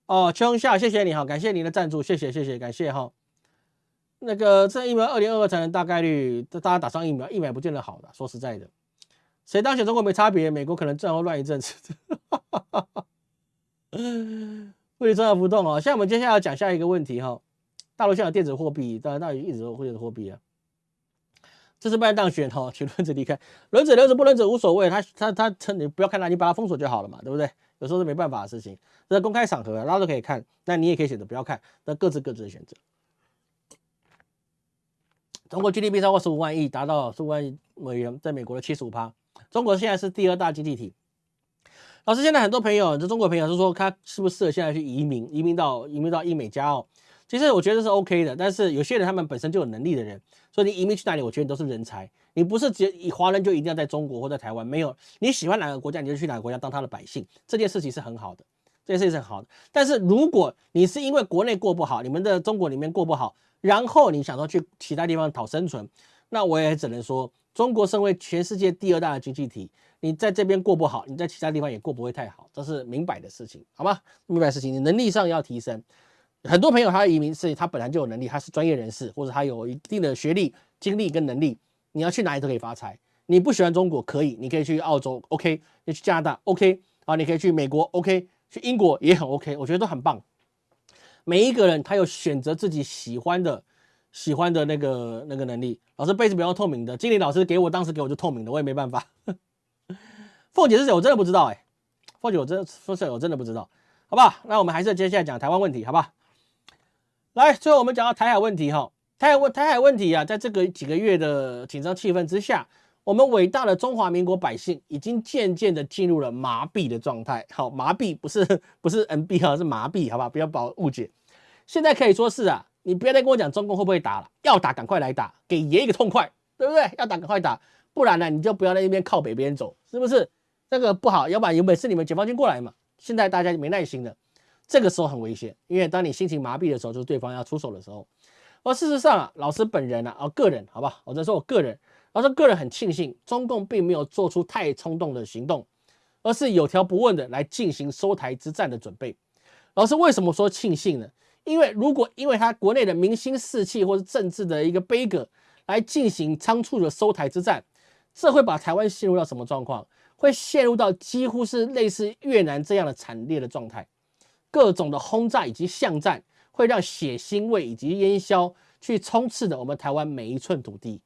哦，秋夏，谢谢你哈，感谢您的赞助，谢谢谢谢，感谢哈。那个这疫苗二零二二才能大概率这大家打上疫苗，疫苗不见得好的，说实在的。谁当选中国没差别，美国可能正后乱一阵子。汇率重要浮动哦，现在我们接下来要讲下一个问题哈，大陆现在有电子货币，当然大陆一直都会有货币啊。这是拜登当选哈，请轮子离开，轮子轮子不轮子无所谓，他他他称你不要看他，你把他封锁就好了嘛，对不对？有时候是没办法的事情，这公开场合大家都可以看，那你也可以选择不要看，那各自各自的选择。中国 GDP 超过十五万亿，达到十五万美元，在美国的七十五趴。中国现在是第二大经济体。老师，现在很多朋友，这中国朋友是说，他是不是适合现在去移民，移民到移民到英美加澳？其实我觉得是 OK 的，但是有些人他们本身就有能力的人，所以你移民去哪里，我觉得你都是人才。你不是只以华人就一定要在中国或在台湾，没有你喜欢哪个国家，你就去哪个国家当他的百姓，这件事情是很好的，这件事情是很好的。但是如果你是因为国内过不好，你们的中国里面过不好，然后你想说去其他地方讨生存，那我也只能说。中国身为全世界第二大的经济体，你在这边过不好，你在其他地方也过不会太好，这是明摆的事情，好吗？明摆事情，你能力上要提升。很多朋友他移民是他本来就有能力，他是专业人士，或者他有一定的学历、经历跟能力，你要去哪里都可以发财。你不喜欢中国可以，你可以去澳洲，OK；你去加拿大，OK；啊，你可以去美国，OK；去英国也很 OK，我觉得都很棒。每一个人他有选择自己喜欢的。喜欢的那个那个能力，老师杯子不要透明的，经理老师给我当时给我就透明的，我也没办法。凤姐是谁？我真的不知道哎，凤姐我真说实在我真的不知道，好不好？那我们还是接下来讲台湾问题，好吧？来，最后我们讲到台海问题哈，台海问台海问题啊，在这个几个月的紧张气氛之下，我们伟大的中华民国百姓已经渐渐的进入了麻痹的状态。好，麻痹不是不是 NB 哈，是麻痹，好吧？不要把我误解。现在可以说是啊。你不要再跟我讲中共会不会打了，要打赶快来打，给爷一个痛快，对不对？要打赶快打，不然呢你就不要在那边靠北边走，是不是？这个不好，要不然有本事你们解放军过来嘛。现在大家没耐心了，这个时候很危险，因为当你心情麻痹的时候，就是对方要出手的时候。而事实上啊，老师本人啊，啊个人，好吧，我在说我个人，老师个人很庆幸，中共并没有做出太冲动的行动，而是有条不紊的来进行收台之战的准备。老师为什么说庆幸呢？因为如果因为他国内的民心士气或者政治的一个悲歌来进行仓促的收台之战，这会把台湾陷入到什么状况？会陷入到几乎是类似越南这样的惨烈的状态，各种的轰炸以及巷战会让血腥味以及烟硝去充斥着我们台湾每一寸土地。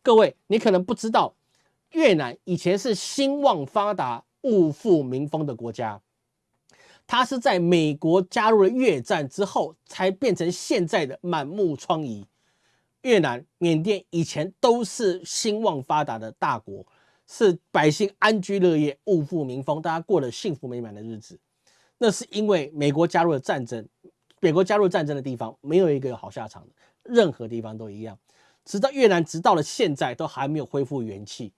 各位，你可能不知道，越南以前是兴旺发达、物富民丰的国家。它是在美国加入了越战之后，才变成现在的满目疮痍。越南、缅甸以前都是兴旺发达的大国，是百姓安居乐业、物富民丰，大家过了幸福美满的日子。那是因为美国加入了战争，美国加入战争的地方没有一个有好下场的，任何地方都一样。直到越南，直到了现在都还没有恢复元气。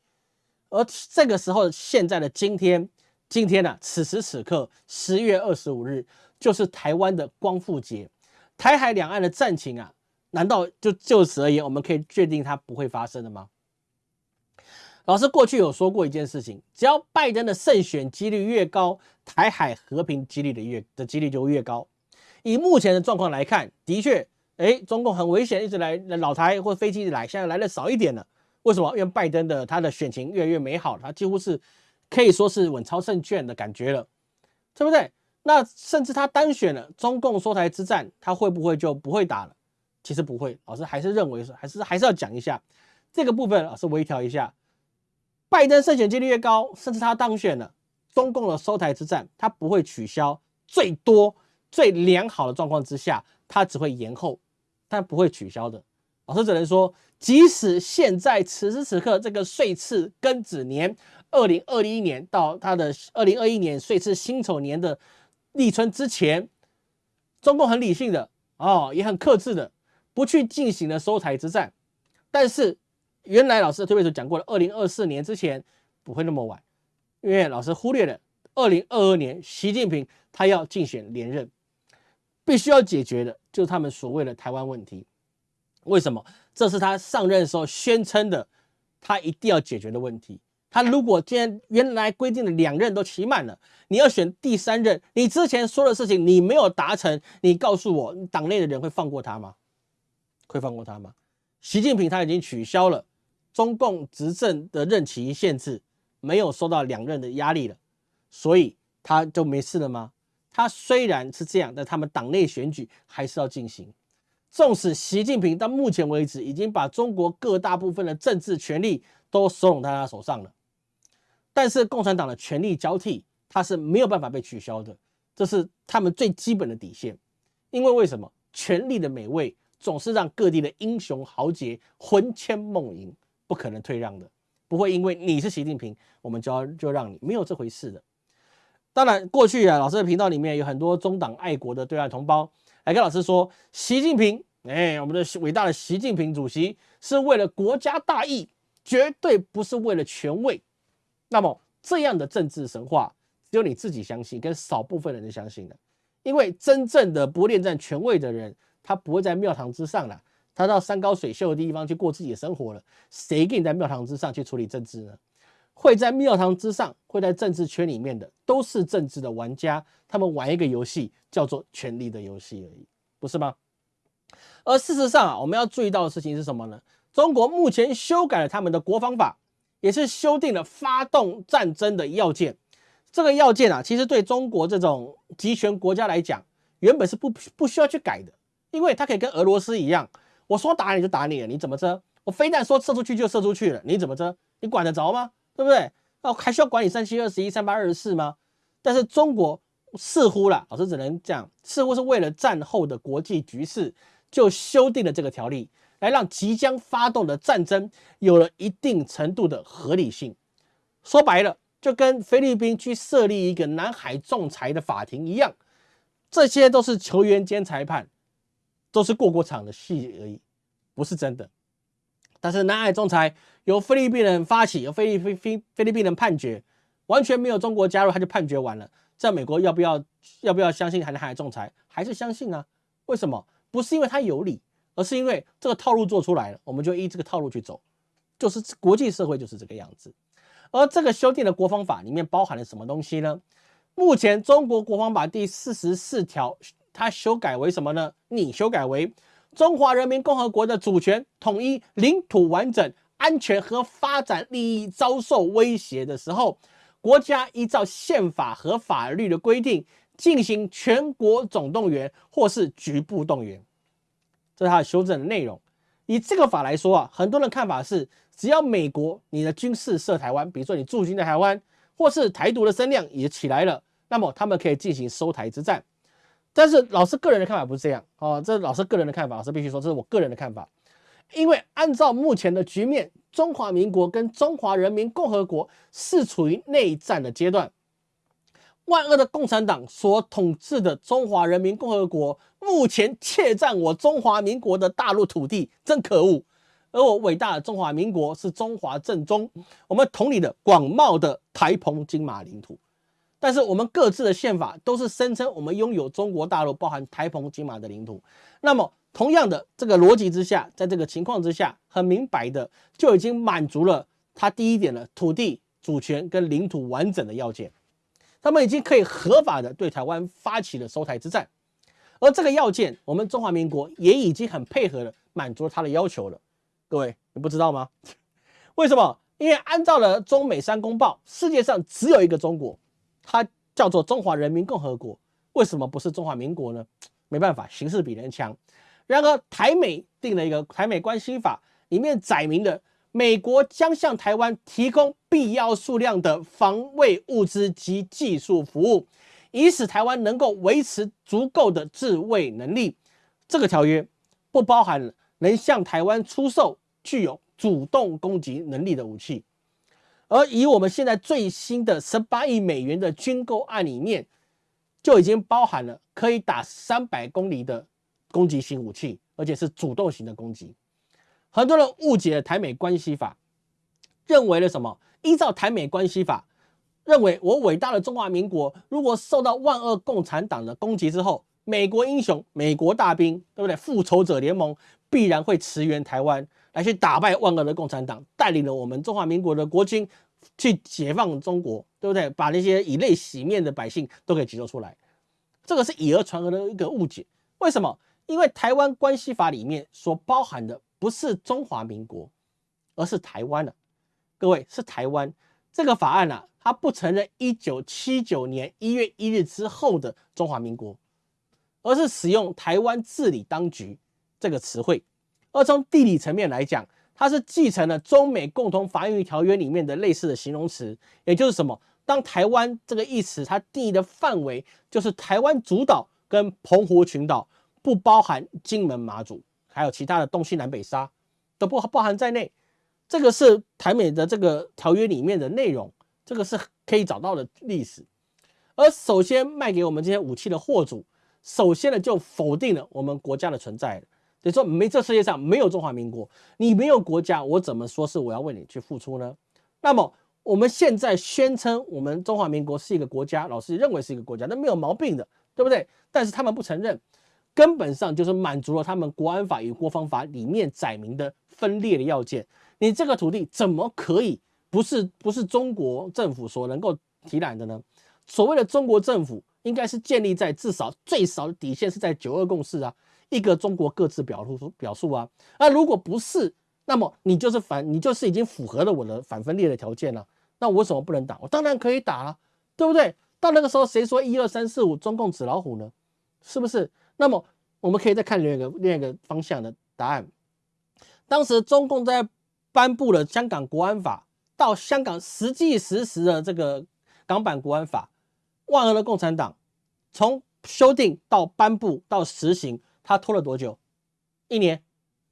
而这个时候，现在的今天。今天呢，此时此刻，十月二十五日，就是台湾的光复节。台海两岸的战情啊，难道就就此而言，我们可以确定它不会发生的吗？老师过去有说过一件事情，只要拜登的胜选几率越高，台海和平几率的越的几率就越高。以目前的状况来看，的确，哎，中共很危险，一直来老台或飞机来，现在来的少一点了。为什么？因为拜登的他的选情越来越美好，他几乎是。可以说是稳操胜券的感觉了，对不对？那甚至他单选了，中共收台之战，他会不会就不会打了？其实不会，老师还是认为是，还是还是要讲一下，这个部分老师微调一下，拜登胜选几率越高，甚至他当选了，中共的收台之战他不会取消，最多最良好的状况之下，他只会延后，但不会取消的。老师只能说，即使现在此时此刻这个岁次庚子年，二零二一年到他的二零二一年岁次辛丑年的立春之前，中共很理性的哦，也很克制的，不去进行了收台之战。但是原来老师特别是讲过了，二零二四年之前不会那么晚，因为老师忽略了二零二二年习近平他要竞选连任，必须要解决的就是他们所谓的台湾问题。为什么？这是他上任的时候宣称的，他一定要解决的问题。他如果今天原来规定的两任都期满了，你要选第三任，你之前说的事情你没有达成，你告诉我，党内的人会放过他吗？会放过他吗？习近平他已经取消了中共执政的任期限制，没有受到两任的压力了，所以他就没事了吗？他虽然是这样，但他们党内选举还是要进行。纵使习近平到目前为止已经把中国各大部分的政治权力都收拢在他手上了，但是共产党的权力交替，他是没有办法被取消的，这是他们最基本的底线。因为为什么权力的美味总是让各地的英雄豪杰魂牵梦萦，不可能退让的，不会因为你是习近平，我们就要就让你没有这回事的。当然，过去啊，老师的频道里面有很多中党爱国的对外同胞。来跟老师说，习近平，哎，我们的伟大的习近平主席是为了国家大义，绝对不是为了权位。那么这样的政治神话，只有你自己相信，跟少部分人相信的。因为真正的不恋战权位的人，他不会在庙堂之上了，他到山高水秀的地方去过自己的生活了。谁给你在庙堂之上去处理政治呢？会在庙堂之上，会在政治圈里面的，都是政治的玩家。他们玩一个游戏，叫做权力的游戏而已，不是吗？而事实上啊，我们要注意到的事情是什么呢？中国目前修改了他们的国防法，也是修订了发动战争的要件。这个要件啊，其实对中国这种集权国家来讲，原本是不不需要去改的，因为它可以跟俄罗斯一样，我说打你就打你了，你怎么着？我非但说射出去就射出去了，你怎么着？你管得着吗？对不对？那还需要管你三七二十一、三八二十四吗？但是中国似乎啦，老师只能讲，似乎是为了战后的国际局势，就修订了这个条例，来让即将发动的战争有了一定程度的合理性。说白了，就跟菲律宾去设立一个南海仲裁的法庭一样，这些都是球员兼裁判，都是过过场的戏而已，不是真的。但是南海仲裁由菲律宾人发起，由菲律菲菲律宾人判决，完全没有中国加入，他就判决完了。在美国要不要要不要相信海南海仲裁？还是相信啊？为什么？不是因为他有理，而是因为这个套路做出来了，我们就依这个套路去走。就是国际社会就是这个样子。而这个修订的国防法里面包含了什么东西呢？目前中国国防法第四十四条，它修改为什么呢？你修改为。中华人民共和国的主权、统一、领土完整、安全和发展利益遭受威胁的时候，国家依照宪法和法律的规定进行全国总动员或是局部动员。这是它的修正的内容。以这个法来说啊，很多人看法是，只要美国你的军事涉台湾，比如说你驻军在台湾，或是台独的声量也起来了，那么他们可以进行收台之战。但是老师个人的看法不是这样哦，这是老师个人的看法，老师必须说这是我个人的看法。因为按照目前的局面，中华民国跟中华人民共和国是处于内战的阶段。万恶的共产党所统治的中华人民共和国目前窃占我中华民国的大陆土地，真可恶。而我伟大的中华民国是中华正宗，我们统领的广袤的台澎金马领土。但是我们各自的宪法都是声称我们拥有中国大陆包含台澎金马的领土。那么同样的这个逻辑之下，在这个情况之下，很明白的就已经满足了他第一点的土地主权跟领土完整的要件。他们已经可以合法的对台湾发起了收台之战。而这个要件，我们中华民国也已经很配合的满足了他的要求了。各位，你不知道吗？为什么？因为按照了中美三公报，世界上只有一个中国。它叫做中华人民共和国，为什么不是中华民国呢？没办法，形势比人强。然而台美定了一个台美关系法，里面载明的美国将向台湾提供必要数量的防卫物资及技术服务，以使台湾能够维持足够的自卫能力。这个条约不包含能向台湾出售具有主动攻击能力的武器，而以我们现在最新的十八亿美元的军购案里面，就已经包含了可以打三百公里的攻击型武器，而且是主动型的攻击。很多人误解了台美关系法，认为了什么？依照台美关系法，认为我伟大的中华民国如果受到万恶共产党的攻击之后，美国英雄、美国大兵，对不对？复仇者联盟必然会驰援台湾，来去打败万恶的共产党，带领了我们中华民国的国军去解放中国，对不对？把那些以泪洗面的百姓都给解救出来。这个是以讹传讹的一个误解。为什么？因为台湾关系法里面所包含的。不是中华民国，而是台湾了。各位是台湾这个法案呢，它不承认一九七九年一月一日之后的中华民国，而是使用台湾治理当局这个词汇。而从地理层面来讲，它是继承了中美共同防御条约里面的类似的形容词，也就是什么？当台湾这个意思，它定义的范围就是台湾主岛跟澎湖群岛，不包含金门、马祖。还有其他的东西南北沙都不包含在内，这个是台美的这个条约里面的内容，这个是可以找到的历史。而首先卖给我们这些武器的货主，首先呢就否定了我们国家的存在，你说没这世界上没有中华民国，你没有国家，我怎么说是我要为你去付出呢？那么我们现在宣称我们中华民国是一个国家，老师认为是一个国家，那没有毛病的，对不对？但是他们不承认。根本上就是满足了他们国安法与国防法里面载明的分裂的要件。你这个土地怎么可以不是不是中国政府所能够提揽的呢？所谓的中国政府应该是建立在至少最少的底线是在九二共识啊，一个中国各自表述表述啊。那如果不是，那么你就是反，你就是已经符合了我的反分裂的条件了。那我为什么不能打？我当然可以打了，对不对？到那个时候谁说一二三四五中共纸老虎呢？是不是？那么我们可以再看另一个另一个方向的答案。当时中共在颁布了香港国安法，到香港实际实施的这个港版国安法，万恶的共产党从修订到颁布到实行，他拖了多久？一年、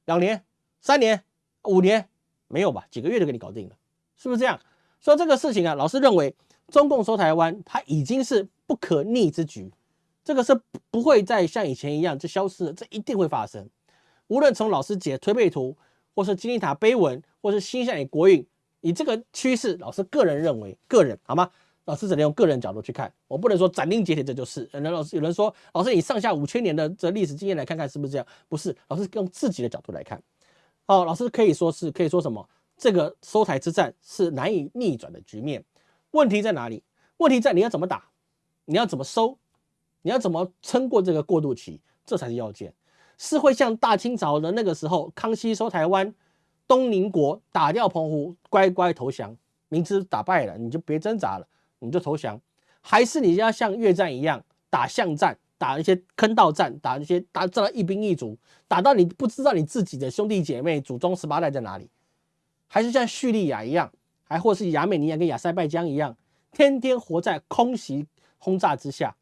两年、三年、五年？没有吧？几个月就给你搞定了，是不是这样？所以这个事情啊，老师认为中共收台湾，它已经是不可逆之举。这个是不会再像以前一样就消失了，这一定会发生。无论从老师解推背图，或是金字塔碑文，或是新向你国运，以这个趋势，老师个人认为，个人好吗？老师只能用个人角度去看，我不能说斩钉截铁这就是。有人老师有人说，老师你上下五千年的这历史经验来看看是不是这样？不是，老师用自己的角度来看。哦，老师可以说是可以说什么？这个收台之战是难以逆转的局面。问题在哪里？问题在你要怎么打，你要怎么收？你要怎么撑过这个过渡期？这才是要件。是会像大清朝的那个时候，康熙收台湾，东宁国打掉澎湖，乖乖投降，明知打败了，你就别挣扎了，你就投降。还是你要像越战一样打巷战，打一些坑道战，打那些打战到一兵一卒，打到你不知道你自己的兄弟姐妹祖宗十八代在哪里？还是像叙利亚一样，还或是亚美尼亚跟亚塞拜疆一样，天天活在空袭轰炸之下？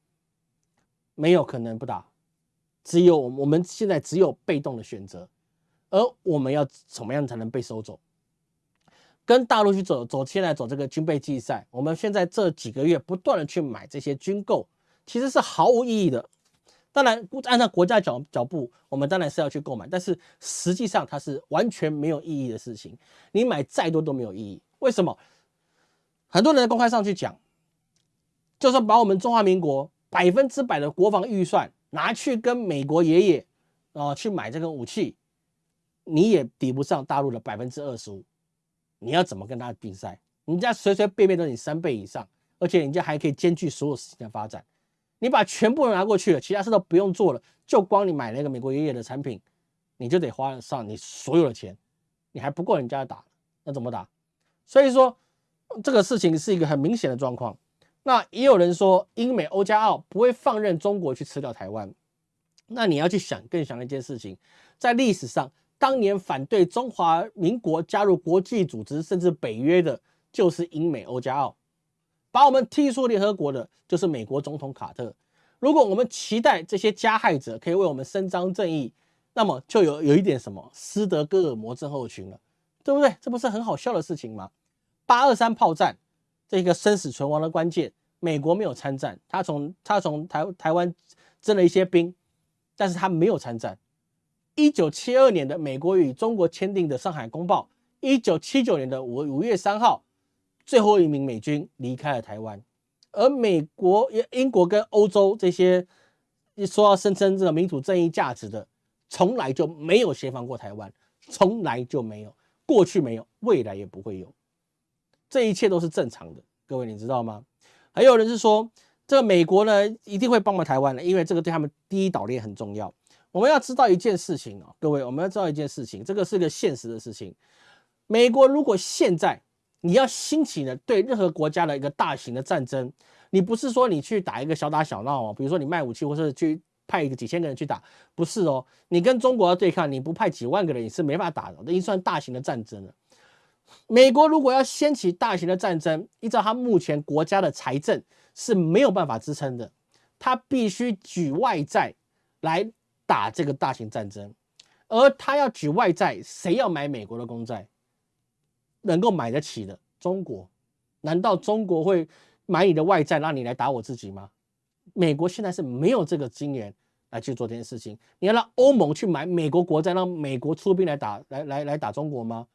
没有可能不打，只有我们现在只有被动的选择，而我们要怎么样才能被收走？跟大陆去走走，现在走这个军备竞赛，我们现在这几个月不断的去买这些军购，其实是毫无意义的。当然，按照国家脚脚步，我们当然是要去购买，但是实际上它是完全没有意义的事情。你买再多都没有意义。为什么？很多人公开上去讲，就算把我们中华民国。百分之百的国防预算拿去跟美国爷爷啊去买这个武器，你也抵不上大陆的百分之二十五。你要怎么跟他比赛？人家随随便便都你三倍以上，而且人家还可以兼具所有事情的发展。你把全部拿过去了，其他事都不用做了，就光你买那个美国爷爷的产品，你就得花上你所有的钱，你还不够人家打，那怎么打？所以说这个事情是一个很明显的状况。那也有人说，英美欧加澳不会放任中国去吃掉台湾。那你要去想更想一件事情，在历史上当年反对中华民国加入国际组织甚至北约的，就是英美欧加澳，把我们踢出联合国的，就是美国总统卡特。如果我们期待这些加害者可以为我们伸张正义，那么就有有一点什么斯德哥尔摩症候群了，对不对？这不是很好笑的事情吗？八二三炮战这个生死存亡的关键，美国没有参战，他从他从台台湾征了一些兵，但是他没有参战。一九七二年的美国与中国签订的《上海公报》，一九七九年的五五月三号，最后一名美军离开了台湾，而美国、英国跟欧洲这些一说要声称这个民主正义价值的，从来就没有协防过台湾，从来就没有，过去没有，未来也不会有，这一切都是正常的。各位你知道吗？还有人是说，这个美国呢一定会帮忙台湾的，因为这个对他们第一岛链很重要。我们要知道一件事情哦，各位，我们要知道一件事情，这个是个现实的事情。美国如果现在你要兴起的对任何国家的一个大型的战争，你不是说你去打一个小打小闹哦，比如说你卖武器，或是去派一个几千个人去打，不是哦，你跟中国要对抗，你不派几万个人你是没法打的，这已经算大型的战争了。美国如果要掀起大型的战争，依照他目前国家的财政是没有办法支撑的，他必须举外债来。打这个大型战争，而他要举外债，谁要买美国的公债？能够买得起的中国，难道中国会买你的外债，让你来打我自己吗？美国现在是没有这个金源来去做这件事情。你要让欧盟去买美国国债，让美国出兵来打来来来打中国吗？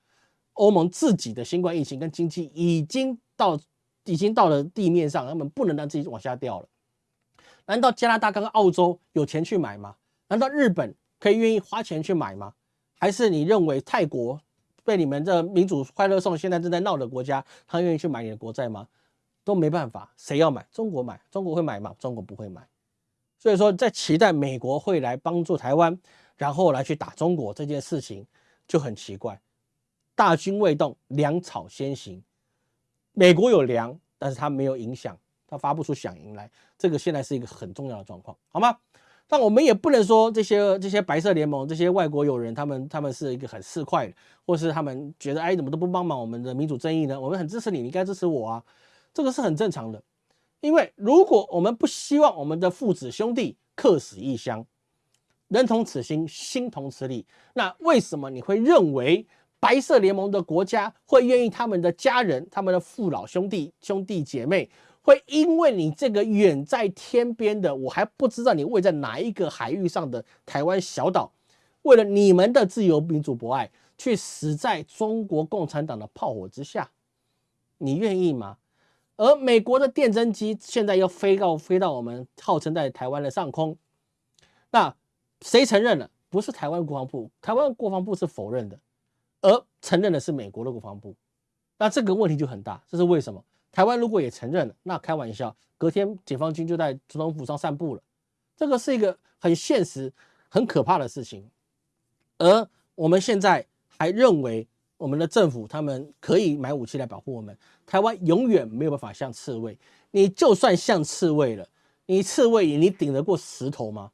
欧盟自己的新冠疫情跟经济已经到已经到了地面上，他们不能让自己往下掉了。难道加拿大跟澳洲有钱去买吗？难道日本可以愿意花钱去买吗？还是你认为泰国被你们这民主快乐颂现在正在闹的国家，他愿意去买你的国债吗？都没办法，谁要买？中国买，中国会买吗？中国不会买。所以说，在期待美国会来帮助台湾，然后来去打中国这件事情就很奇怪。大军未动，粮草先行。美国有粮，但是它没有影响，它发不出响应来。这个现在是一个很重要的状况，好吗？但我们也不能说这些这些白色联盟这些外国友人，他们他们是一个很市侩的，或是他们觉得哎怎么都不帮忙我们的民主正义呢？我们很支持你，你应该支持我啊，这个是很正常的。因为如果我们不希望我们的父子兄弟客死异乡，人同此心，心同此理，那为什么你会认为白色联盟的国家会愿意他们的家人、他们的父老兄弟兄弟姐妹？会因为你这个远在天边的，我还不知道你位在哪一个海域上的台湾小岛，为了你们的自由民主博爱，去死在中国共产党的炮火之下，你愿意吗？而美国的电侦机现在又飞到飞到我们号称在台湾的上空，那谁承认了？不是台湾国防部，台湾国防部是否认的，而承认的是美国的国防部，那这个问题就很大，这是为什么？台湾如果也承认了，那开玩笑，隔天解放军就在总统府上散步了。这个是一个很现实、很可怕的事情。而我们现在还认为我们的政府他们可以买武器来保护我们，台湾永远没有办法像刺猬。你就算像刺猬了，你刺猬你顶得过石头吗？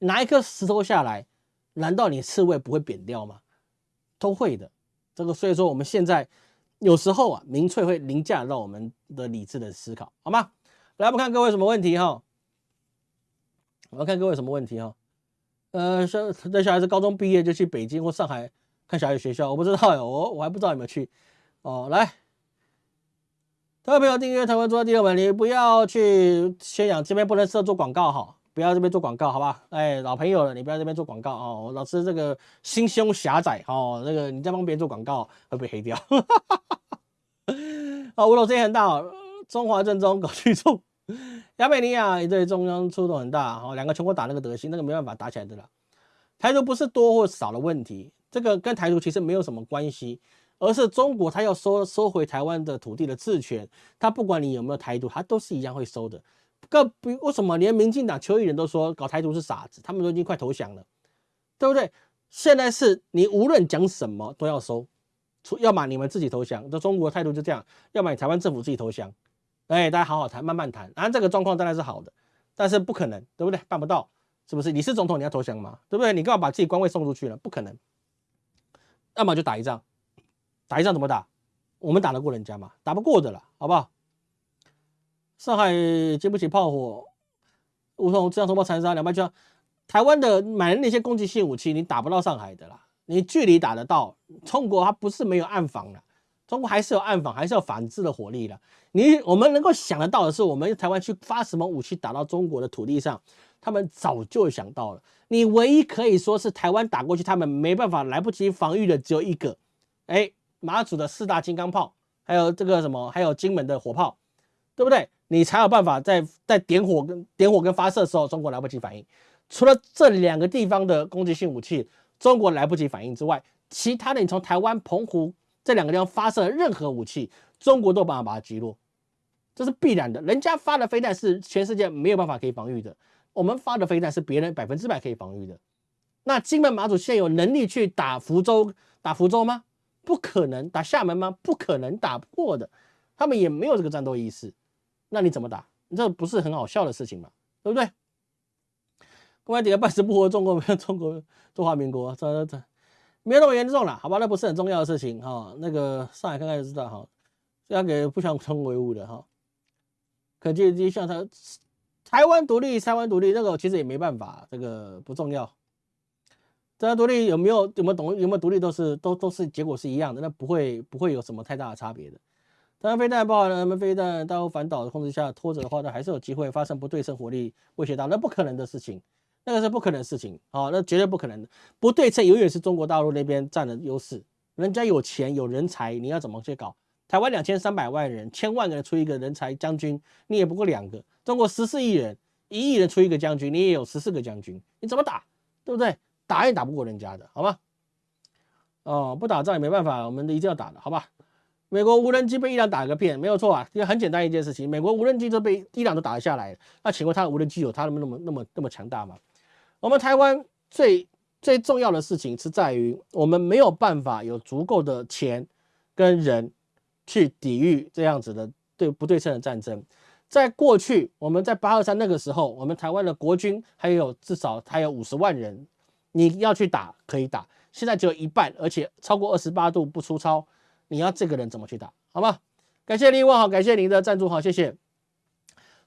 拿一颗石头下来，难道你刺猬不会扁掉吗？都会的。这个所以说我们现在。有时候啊，民粹会凌驾到我们的理智的思考，好吗？来，我们看各位什么问题哈？我们看各位什么问题哈？呃，小的小孩子高中毕业就去北京或上海看小孩学校，我不知道哟，我我还不知道有没有去哦。来，各位朋友订阅台湾做第六本，你不要去宣扬，这边不能设做广告哈。不要这边做广告，好吧？哎，老朋友了，你不要这边做广告哦。老师这个心胸狭窄哦，那个你在帮别人做广告会被黑掉。啊，吴老师也很大哦，中华正宗搞去重，亚美尼亚也对中央触动很大哦。两个全国打那个德行，那个没办法打起来的了。台独不是多或少的问题，这个跟台独其实没有什么关系，而是中国他要收收回台湾的土地的治权，他不管你有没有台独，他都是一样会收的。个比为什么连民进党球员都说搞台独是傻子？他们都已经快投降了，对不对？现在是你无论讲什么都要收，出要么你们自己投降，这中国态度就这样；要么台湾政府自己投降。哎，大家好好谈，慢慢谈。然这个状况当然是好的，但是不可能，对不对？办不到，是不是？你是总统，你要投降吗？对不对？你干嘛把自己官位送出去了？不可能。要么就打一仗，打一仗怎么打？我们打得过人家吗？打不过的了，好不好？上海经不起炮火，梧桐这样通报残杀两败俱伤。台湾的买的那些攻击性武器，你打不到上海的啦。你距离打得到，中国它不是没有暗防的，中国还是有暗防，还是有反制的火力的。你我们能够想得到的是，我们台湾去发什么武器打到中国的土地上，他们早就想到了。你唯一可以说是台湾打过去，他们没办法来不及防御的只有一个，哎，马祖的四大金刚炮，还有这个什么，还有金门的火炮，对不对？你才有办法在在点火跟点火跟发射的时候，中国来不及反应。除了这两个地方的攻击性武器，中国来不及反应之外，其他的你从台湾、澎湖这两个地方发射任何武器，中国都有办法把它击落，这是必然的。人家发的飞弹是全世界没有办法可以防御的，我们发的飞弹是别人百分之百可以防御的。那金门、马祖现有能力去打福州、打福州吗？不可能。打厦门吗？不可能打不过的，他们也没有这个战斗意识。那你怎么打？这不是很好笑的事情吗？对不对？公安底下半死不活，中国没有 中国中华民国，这这这没有那么严重了，好吧？那不是很重要的事情哈。那个上海看看就知道哈，这样给不相同维护的哈。可见就像他台湾独立，台湾独立那个其实也没办法，这个不重要。台湾独立有没有有没有懂有没有独立都是都都是结果是一样的，那不会不会有什么太大的差别的。台湾飞弹爆了，他们飞弹到反导的控制下拖着的话，那还是有机会发生不对称火力威胁到，那不可能的事情。那个是不可能的事情啊，那绝对不可能的。不对称永远是中国大陆那边占的优势，人家有钱有人才，你要怎么去搞？台湾两千三百万人，千万个人出一个人才将军，你也不过两个。中国十四亿人，一亿人出一个将军，你也有十四个将军，你怎么打？对不对？打也打不过人家的，好吧？哦，不打仗也没办法，我们一定要打的，好吧？美国无人机被伊朗打个遍，没有错啊，因为很简单一件事情，美国无人机都被伊朗都打了下来，那请问他的无人机有他那么那么那么那么强大吗？我们台湾最最重要的事情是在于，我们没有办法有足够的钱跟人去抵御这样子的对不对称的战争。在过去，我们在八二三那个时候，我们台湾的国军还有至少还有五十万人，你要去打可以打，现在只有一半，而且超过二十八度不出操，你要这个人怎么去打？好吗？感谢您问好，感谢您的赞助好，谢谢。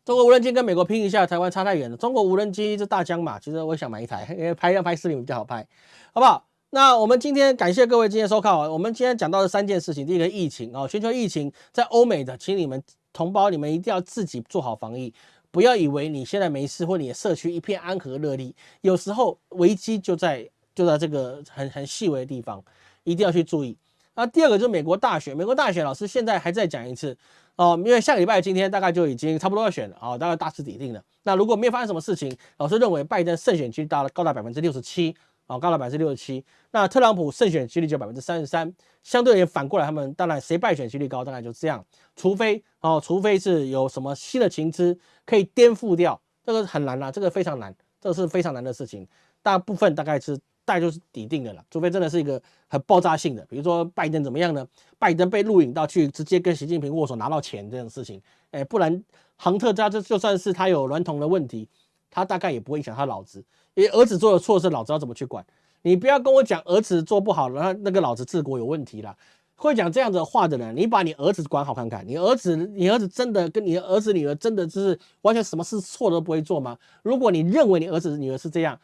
中国无人机跟美国拼一下，台湾差太远了。中国无人机是大疆嘛，其实我想买一台，因为拍要拍视频比较好拍，好不好？那我们今天感谢各位今天收看啊我们今天讲到的三件事情，第一个疫情啊，全球疫情在欧美的，请你们同胞你们一定要自己做好防疫，不要以为你现在没事或你的社区一片安和乐利，有时候危机就在就在这个很很细微的地方，一定要去注意。那第二个就是美国大选，美国大选老师现在还在讲一次。哦，因为下个礼拜今天大概就已经差不多要选了啊，大概大势已定了。那如果没有发生什么事情，老师认为拜登胜选几率达了高达百分之六十七啊，高达百分之六十七。那特朗普胜选几率就百分之三十三。相对也，反过来他们当然谁败选几率高，大概就这样。除非哦，除非是有什么新的情资可以颠覆掉，这个很难啦，这个非常难，这个是非常难的事情。大部分大概是。大概就是抵定的了，除非真的是一个很爆炸性的，比如说拜登怎么样呢？拜登被录影到去直接跟习近平握手拿到钱这种事情，哎，不然杭特家这就算是他有娈童的问题，他大概也不会影响他老子，因为儿子做的错事，老子要怎么去管？你不要跟我讲儿子做不好，然后那个老子治国有问题了。会讲这样子话的人，你把你儿子管好看看，你儿子你儿子真的跟你儿子女儿真的就是完全什么事错都不会做吗？如果你认为你儿子女儿是这样。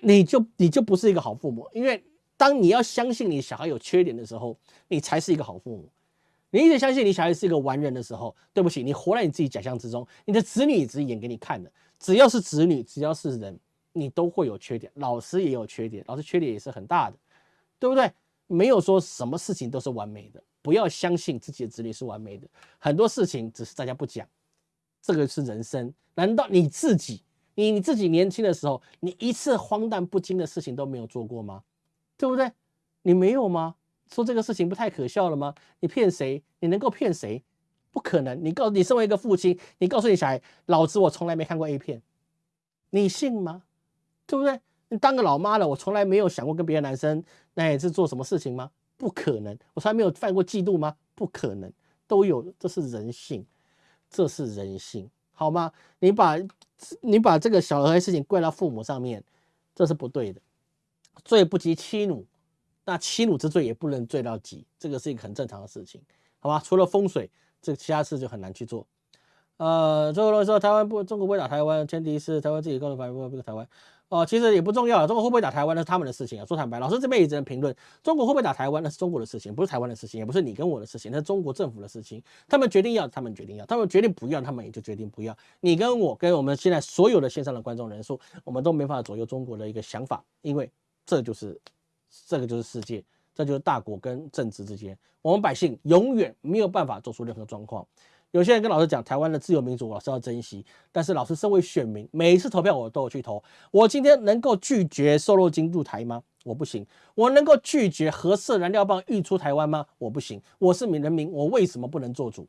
你就你就不是一个好父母，因为当你要相信你小孩有缺点的时候，你才是一个好父母。你一直相信你小孩是一个完人的时候，对不起，你活在你自己假象之中。你的子女只是演给你看的，只要是子女，只要是人，你都会有缺点。老师也有缺点，老师缺点也是很大的，对不对？没有说什么事情都是完美的，不要相信自己的子女是完美的，很多事情只是大家不讲。这个是人生，难道你自己？你你自己年轻的时候，你一次荒诞不经的事情都没有做过吗？对不对？你没有吗？说这个事情不太可笑了吗？你骗谁？你能够骗谁？不可能！你告你身为一个父亲，你告诉你小孩，老子我从来没看过 A 片，你信吗？对不对？你当个老妈了，我从来没有想过跟别的男生那也是做什么事情吗？不可能！我从来没有犯过嫉妒吗？不可能！都有，这是人性，这是人性。好吗？你把你把这个小孩的事情怪到父母上面，这是不对的。罪不及妻奴，那妻奴之罪也不能罪到极，这个是一个很正常的事情，好吧？除了风水，这其他事就很难去做。呃，最后来说台湾不，中国不会打台湾，前提是台湾自己告诉台湾不台湾。哦，其实也不重要，中国会不会打台湾那是他们的事情啊。说坦白，老师这边也只能评论，中国会不会打台湾那是中国的事情，不是台湾的事情，也不是你跟我的事情，那是中国政府的事情。他们决定要，他们决定要，他们决定不要，他们也就决定不要。你跟我跟我们现在所有的线上的观众人数，我们都没法左右中国的一个想法，因为这就是这个就是世界，这就是大国跟政治之间，我们百姓永远没有办法做出任何状况。有些人跟老师讲，台湾的自由民主，老师要珍惜。但是老师身为选民，每一次投票我都有去投。我今天能够拒绝瘦肉精入台吗？我不行。我能够拒绝核色燃料棒运出台湾吗？我不行。我是民人民，我为什么不能做主？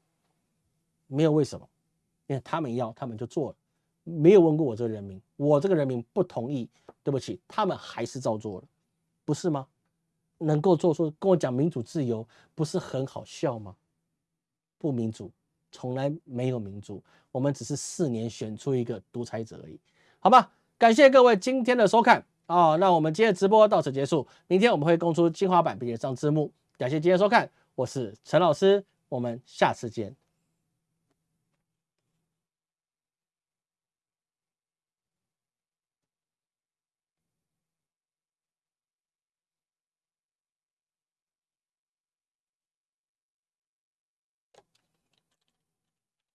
没有为什么，因为他们要，他们就做了，没有问过我这个人民，我这个人民不同意，对不起，他们还是照做了，不是吗？能够做出跟我讲民主自由，不是很好笑吗？不民主。从来没有民主，我们只是四年选出一个独裁者而已，好吧？感谢各位今天的收看啊，那我们今天直播到此结束，明天我们会公出精华版并且上字幕，感谢今天收看，我是陈老师，我们下次见。